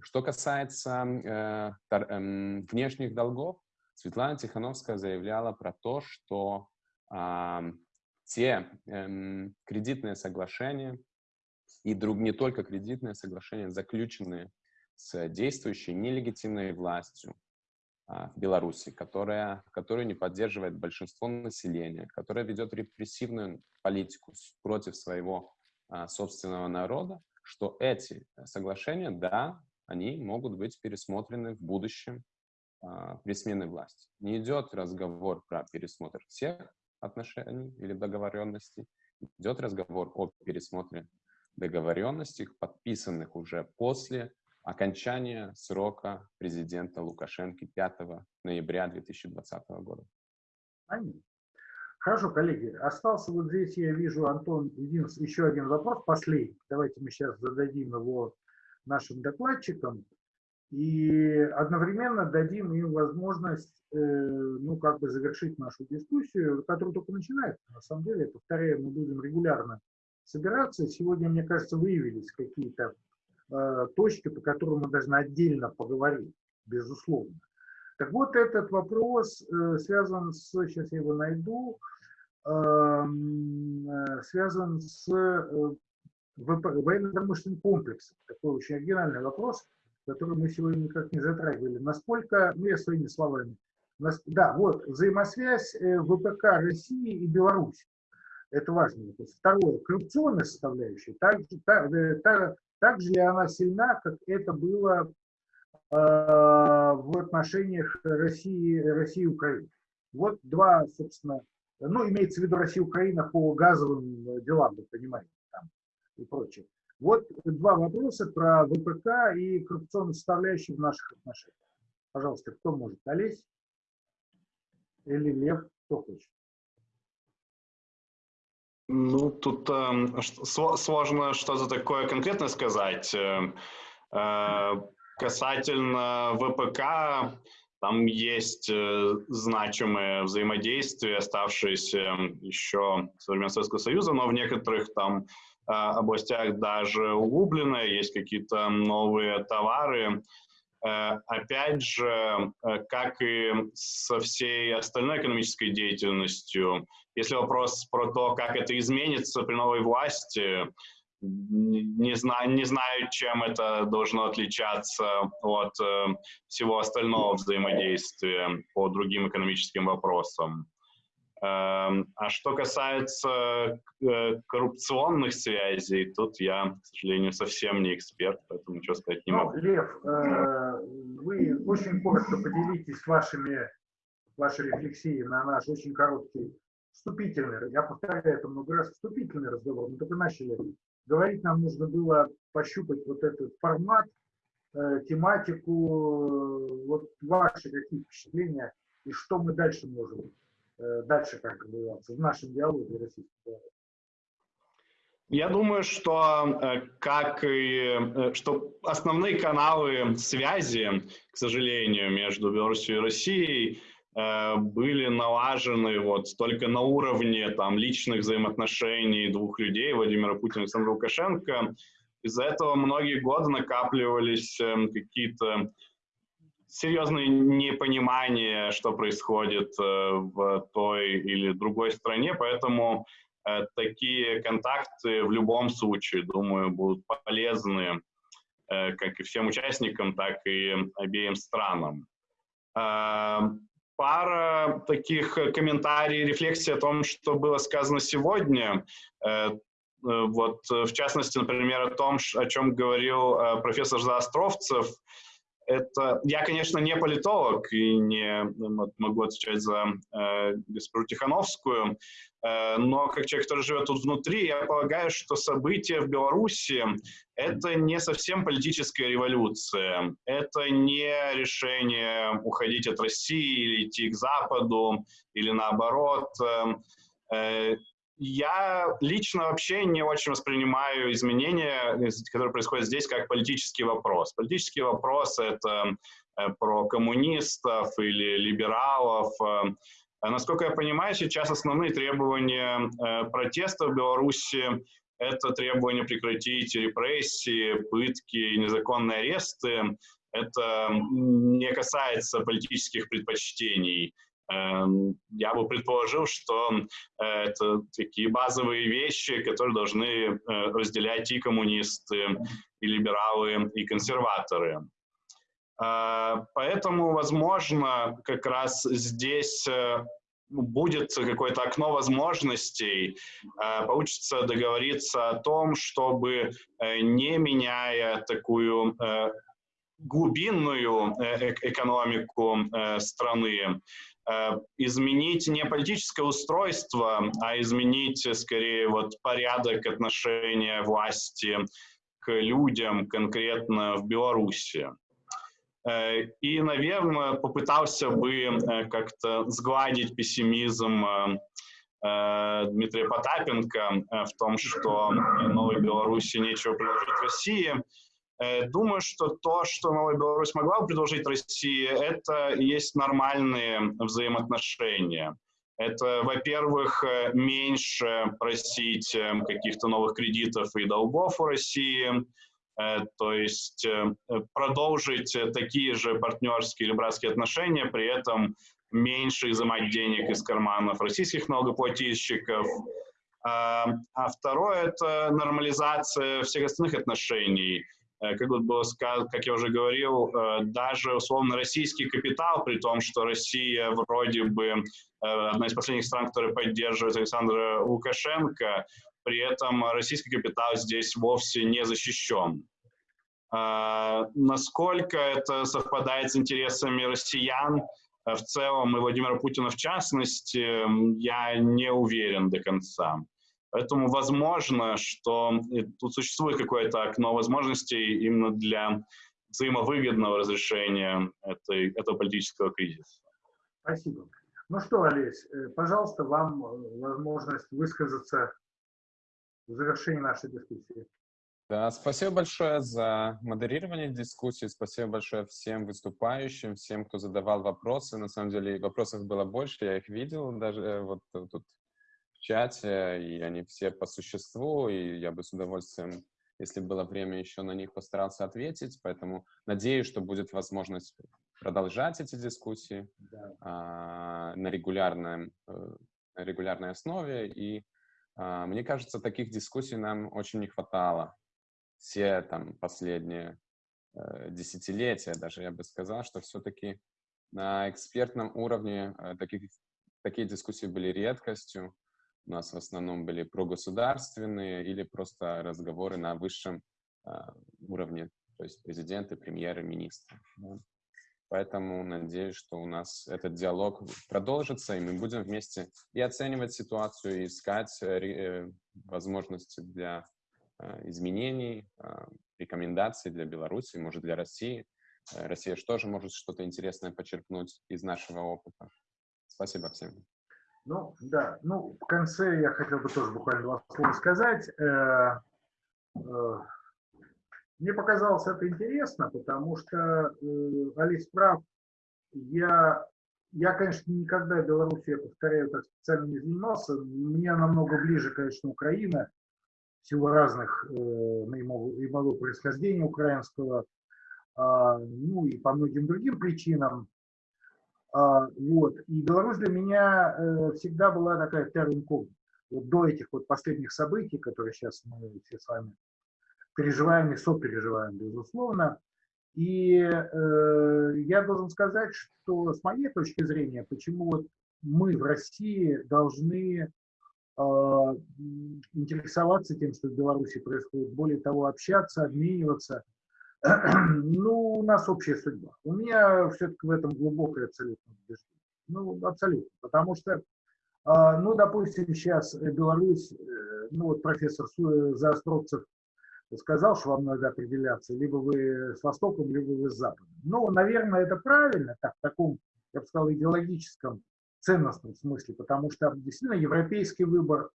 Что касается э, эм, внешних долгов, Светлана Тихановская заявляла про то, что те эм, кредитные соглашения и друг, не только кредитные соглашения, заключенные с действующей нелегитимной властью а, в Беларуси, которая, которую не поддерживает большинство населения, которая ведет репрессивную политику против своего а, собственного народа, что эти э, соглашения, да, они могут быть пересмотрены в будущем а, при смене власти. Не идет разговор про пересмотр всех отношений или договоренностей, идет разговор о пересмотре договоренностей, подписанных уже после окончания срока президента Лукашенко 5 ноября 2020 года. Аминь. Хорошо, коллеги, остался вот здесь, я вижу, Антон, един, еще один вопрос, последний. Давайте мы сейчас зададим его нашим докладчикам и одновременно дадим им возможность, э, ну, как бы завершить нашу дискуссию, которая только начинается. На самом деле, повторяю, мы будем регулярно собираться. Сегодня, мне кажется, выявились какие-то э, точки, по которым мы должны отдельно поговорить, безусловно. Так вот, этот вопрос э, связан с, сейчас я его найду, э, связан с э, военно-промышленным комплексом. Такой очень оригинальный вопрос, который мы сегодня никак не затрагивали. Насколько, ну я своими словами, да, вот, взаимосвязь э, ВПК России и Беларуси. Это важно. Второе, коррупционная составляющая. Также, так, так, так ли она сильна, как это было э, в отношениях России, России и Украины? Вот два, собственно, ну, имеется в виду Россия Украина по газовым э, делам, вы понимаете, там и прочее. Вот два вопроса про ВПК и коррупционную составляющую в наших отношениях. Пожалуйста, кто может? Олесь или Лев? Кто хочет? Ну, тут э, сложно что-то такое конкретно сказать. Э, э, касательно ВПК, Там есть э, значимые взаимодействия, оставшиеся еще со времен Советского Союза, но в некоторых там э, областях даже углубленные, есть какие-то новые товары. Э, опять же, как и со всей остальной экономической деятельностью, если вопрос про то, как это изменится при новой власти, не знаю, не знаю, чем это должно отличаться от э, всего остального взаимодействия по другим экономическим вопросам. Э, а что касается э, коррупционных связей, тут я, к сожалению, совсем не эксперт, поэтому ничего сказать не ну, могу. Лев, э, вы очень коротко поделитесь вашими, вашей рефлексией на наш очень короткий вступительный, я повторяю это много раз, вступительный разговор. Мы только начали Говорить нам нужно было пощупать вот этот формат, э, тематику, э, вот ваши какие впечатления и что мы дальше можем, э, дальше как называется, в нашем диалоге российском. Я думаю, что как и что основные каналы связи, к сожалению, между Беларусью и Россией были налажены вот только на уровне там, личных взаимоотношений двух людей, Владимира Путина и Александра Лукашенко. Из-за этого многие годы накапливались эм, какие-то серьезные непонимания, что происходит э, в той или другой стране, поэтому э, такие контакты в любом случае, думаю, будут полезны как и всем участникам, так и обеим странам. Пара таких э, комментариев, рефлексий о том, что было сказано сегодня. Э, э, вот, в частности, например, о том, о чем говорил профессор Заостровцев. Это, я, конечно, не политолог и не могу отвечать за э, госпожу Тихановскую, Э, но как человек, который живет тут внутри, я полагаю, что события в Беларуси — это не совсем политическая революция. Это не решение уходить от России или идти к Западу, или наоборот. Эм, э, я лично вообще не очень воспринимаю изменения, которые происходят здесь, как политический вопрос. Политический вопрос — это э, про коммунистов или либералов, а насколько я понимаю, сейчас основные требования э, протеста в Беларуси – это требование прекратить репрессии, пытки, незаконные аресты. Это не касается политических предпочтений. Эм, я бы предположил, что э, это такие базовые вещи, которые должны э, разделять и коммунисты, и либералы, и консерваторы. А, поэтому, возможно, как раз здесь э, будет какое-то окно возможностей, получится договориться о том, чтобы, э, не меняя такую э, глубинную экономику страны, изменить не политическое устройство, а изменить скорее вот порядок отношения власти к людям конкретно в Беларуси. Э, и, наверное, попытался бы э, как-то сгладить пессимизм э, Дмитрия Потапенко в том, что Новой Беларуси нечего предложить России. Думаю, что то, что Новая Беларусь могла бы предложить России, это есть нормальные взаимоотношения. Это, во-первых, меньше просить каких-то новых кредитов и долгов у России, Э, то есть э, продолжить такие же партнерские или братские отношения, при этом меньше изымать денег из карманов российских налогоплательщиков. А второе – это нормализация всех остальных отношений. Э, как вот было сказано, как я уже говорил, даже условно российский капитал, при том, что Россия вроде бы одна из последних стран, которая поддерживает Александра Лукашенко, при этом российский капитал здесь вовсе не защищен. Насколько это совпадает с интересами россиян э, в целом и Владимира Путина в частности, я не уверен до конца. Поэтому возможно, что тут существует какое-то окно возможностей именно для взаимовыгодного разрешения этой, этого политического кризиса. Спасибо. Ну что, Олесь, э, пожалуйста, вам э, возможность высказаться в завершении нашей дискуссии. Да, спасибо большое за модерирование дискуссии, спасибо большое всем выступающим, всем, кто задавал вопросы. На самом деле вопросов было больше, я их видел даже э, вот тут чате, и они все по существу, и я бы с удовольствием, если было время, еще на них постарался ответить, поэтому надеюсь, что будет возможность продолжать эти дискуссии да. а, на, регулярном, э, на регулярной основе, и а, мне кажется, таких дискуссий нам очень не хватало все там последние э, десятилетия, даже я бы сказал, что все-таки на экспертном уровне э, таких, такие дискуссии были редкостью. У нас в основном были прогосударственные или просто разговоры на высшем э, уровне, то есть президенты, премьеры, министры. Да. Поэтому надеюсь, что у нас этот диалог продолжится, и мы будем вместе и оценивать ситуацию, и искать э, возможности для Э, изменений, а, рекомендаций для Беларуси, может, для России. Э, Россия же тоже может что-то интересное почерпнуть из нашего опыта. Спасибо всем. Ну, да, ну, в конце я хотел бы тоже буквально два слова сказать. Э, мне показалось это интересно, потому что Олесь прав. Я, я, конечно, никогда в я повторяю, так специально не занимался. Мне намного ближе, конечно, Украина силу разных, э, моего происхождения украинского, а, ну и по многим другим причинам. А, вот. И Беларусь для меня э, всегда была такая incognita. Вот до этих вот последних событий, которые сейчас мы все с вами переживаем и сопереживаем, безусловно. И э, я должен сказать, что с моей точки зрения, почему вот мы в России должны а, интересоваться тем, что в Беларуси происходит, более того, общаться, обмениваться. <clears throat> Ну, у нас общая судьба. У меня все-таки в этом глубокое абсолютно убеждение. Ну, абсолютно. Потому что, а, ну, допустим, сейчас Беларусь, э, ну, вот профессор Заостровцев сказал, что вам надо определяться, либо вы с Востоком, либо вы с Западом. Ну, наверное, это правильно, так, в таком, я бы сказал, идеологическом ценностном смысле, потому что действительно европейский выбор э,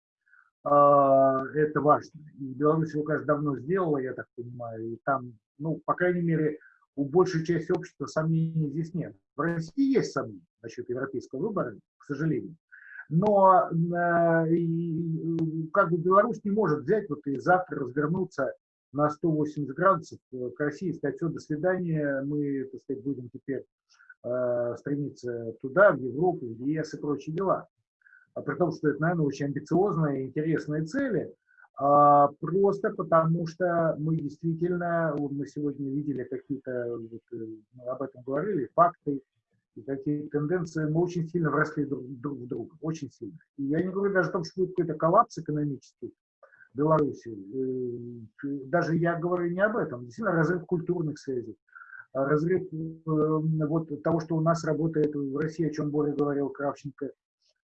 это важно. И Беларусь его, конечно, давно сделала, я так понимаю, и там, ну, по крайней мере, у большей части общества сомнений здесь нет. В России есть сомнения насчет европейского выбора, к сожалению. Но и, как бы Беларусь не может взять вот и завтра развернуться на 180 градусов к России и сказать, все, до свидания, мы, так сказать, будем теперь э, стремиться туда, в Европу, в ЕС и прочие дела. А при том, что это, наверное, очень амбициозные и интересные цели, а, просто потому что мы действительно, мы сегодня видели какие-то, вот, э, об этом говорили, факты и какие тенденции, мы очень сильно вросли друг, друг в друга, очень сильно. И я не говорю даже о том, что будет какой-то коллапс экономический в Беларуси, э, даже я говорю не об этом, действительно разрыв культурных связей, разрыв э, вот того, что у нас работает в России, о чем более говорил Кравченко,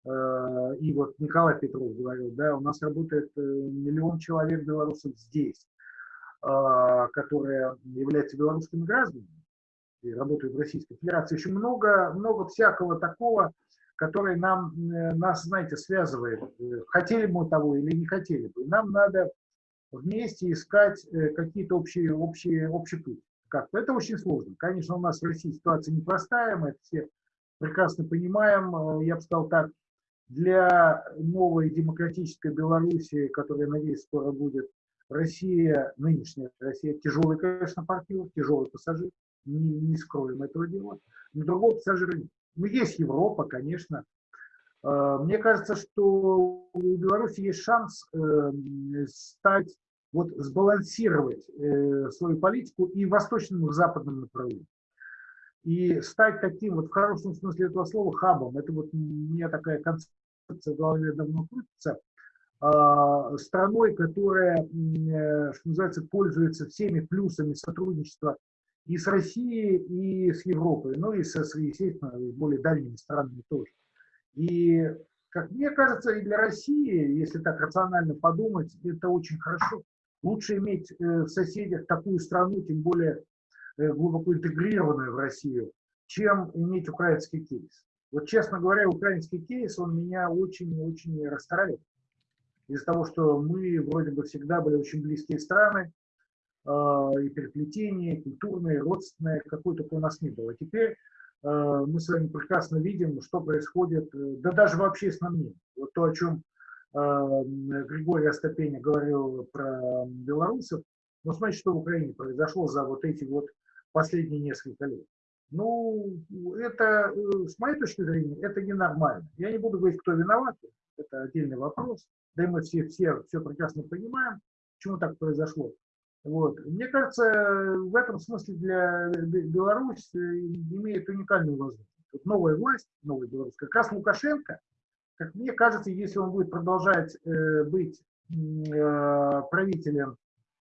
и вот Николай Петров говорил, да, у нас работает э, миллион человек белорусов здесь, которые являются белорусскими гражданами и работают в Российской Федерации. Еще много, много всякого такого, которое нам, нас, знаете, связывает. Хотели мы того или не хотели бы. Нам надо вместе искать какие-то общие, общие, общий путь как-то. Это очень сложно. Конечно, у нас в России ситуация непростая, мы это все прекрасно понимаем. Э, я бы сказал так, для новой демократической Белоруссии, которая, надеюсь, скоро будет, Россия, нынешняя Россия, тяжелый, конечно, партнер, тяжелый пассажир, не, не скроем этого дела. Но другого пассажира нет. Ну, есть Европа, конечно. Э, мне кажется, что у Беларуси есть шанс э, стать вот сбалансировать э, свою политику и в восточном, и в западном направлении. И стать таким, вот в хорошем смысле этого слова, хабом. Это вот у меня такая концепция в голове давно крутится. Э, страной, которая, э, что называется, пользуется всеми плюсами сотрудничества и с Россией, и с Европой, ну и, со, естественно, более дальними странами тоже. И, как мне кажется, и для России, если так рационально подумать, это очень хорошо. Лучше иметь э, в соседях такую страну, тем более э, глубоко интегрированную в Россию, чем иметь украинский кейс. Вот, честно говоря, украинский кейс, он меня очень-очень расстраивает. Из-за того, что мы вроде бы всегда были очень близкие страны, и переплетение, культурное, родственное, какое только у нас не было. Теперь мы с вами прекрасно видим, что происходит, да даже в общественном мнении. Вот то, о чем Григорий Остапеня говорил про белорусов, но смотрите, что в Украине произошло за вот эти вот последние несколько лет. Ну, это, с моей точки зрения, это ненормально. Я не буду говорить, кто виноват, это отдельный вопрос. Да и мы все, все, все прекрасно понимаем, почему так произошло. Вот. Мне кажется, в этом смысле для Беларусь э, имеет уникальную возможность. Вот новая власть, новая белорусская, как раз Лукашенко, как мне кажется, если он будет продолжать э, быть э, правителем,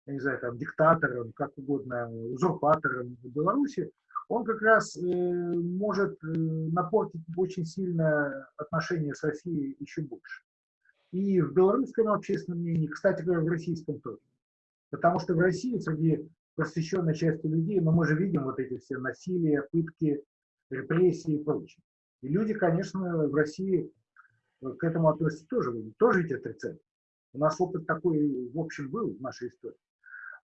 я не знаю, там, диктатором, как угодно, узурпатором в Беларуси, он как раз э, может э, напортить очень сильно отношения с Россией еще больше. И в белорусском общественном мнении, кстати говоря, в российском тоже. Потому что в России среди просвещенной части людей, но ну, мы же видим вот эти все насилия, пытки, репрессии и прочее. И люди, конечно, в России к этому относятся тоже, тоже ведь отрицают. У нас опыт такой, в общем, был в нашей истории.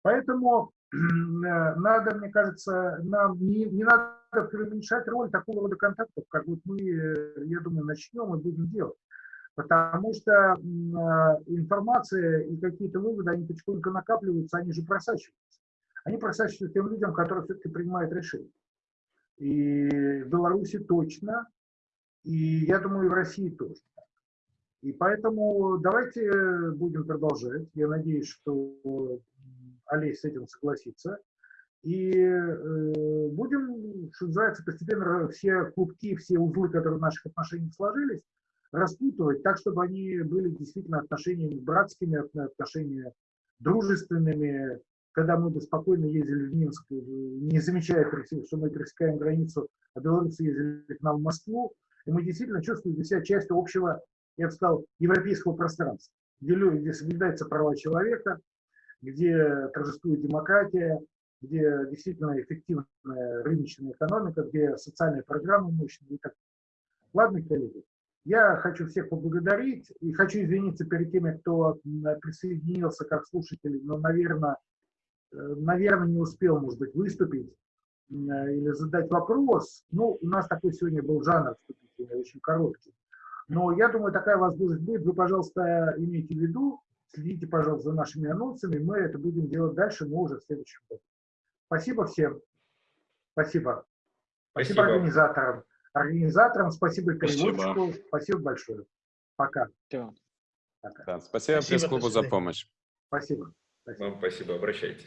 Поэтому э, надо, мне кажется, нам не, не надо преуменьшать роль такого рода контактов, как вот мы, э, я думаю, начнем и будем делать. Потому что э, информация и какие-то выводы, они потихоньку накапливаются, они же просачиваются. Они просачиваются тем людям, которые все-таки принимают решения. И в Беларуси точно, и я думаю, и в России тоже. И поэтому давайте будем продолжать. Я надеюсь, что Олесь с этим согласится. И э, будем, что называется, постепенно все клубки, все узлы, которые в наших отношениях сложились, распутывать так, чтобы они были действительно отношениями братскими, отношениями дружественными, когда мы бы спокойно ездили в Минск, не замечая, что мы пересекаем границу, а белорусы ездили к нам в Москву, и мы действительно чувствуем себя частью общего, я бы сказал, европейского пространства, где, где соблюдаются права человека, где торжествует демократия, где действительно эффективная рыночная экономика, где социальные программы мощные Ладно, коллеги, я хочу всех поблагодарить и хочу извиниться перед теми, кто присоединился как слушатель, но, наверное, э, наверное, не успел, может быть, выступить или задать вопрос. Ну, у нас такой сегодня был жанр вступительный, очень короткий. Но я думаю, такая возможность будет. Вы, пожалуйста, имейте в виду, Следите, пожалуйста, за нашими анонсами. Мы это будем делать дальше, но уже в следующем году. Спасибо всем. Спасибо. Спасибо, спасибо организаторам. Организаторам спасибо переводчику. Спасибо, спасибо большое. Пока. Пока. Да, спасибо, спасибо пресс-клубу за помощь. Спасибо. спасибо. Вам спасибо. Обращайтесь.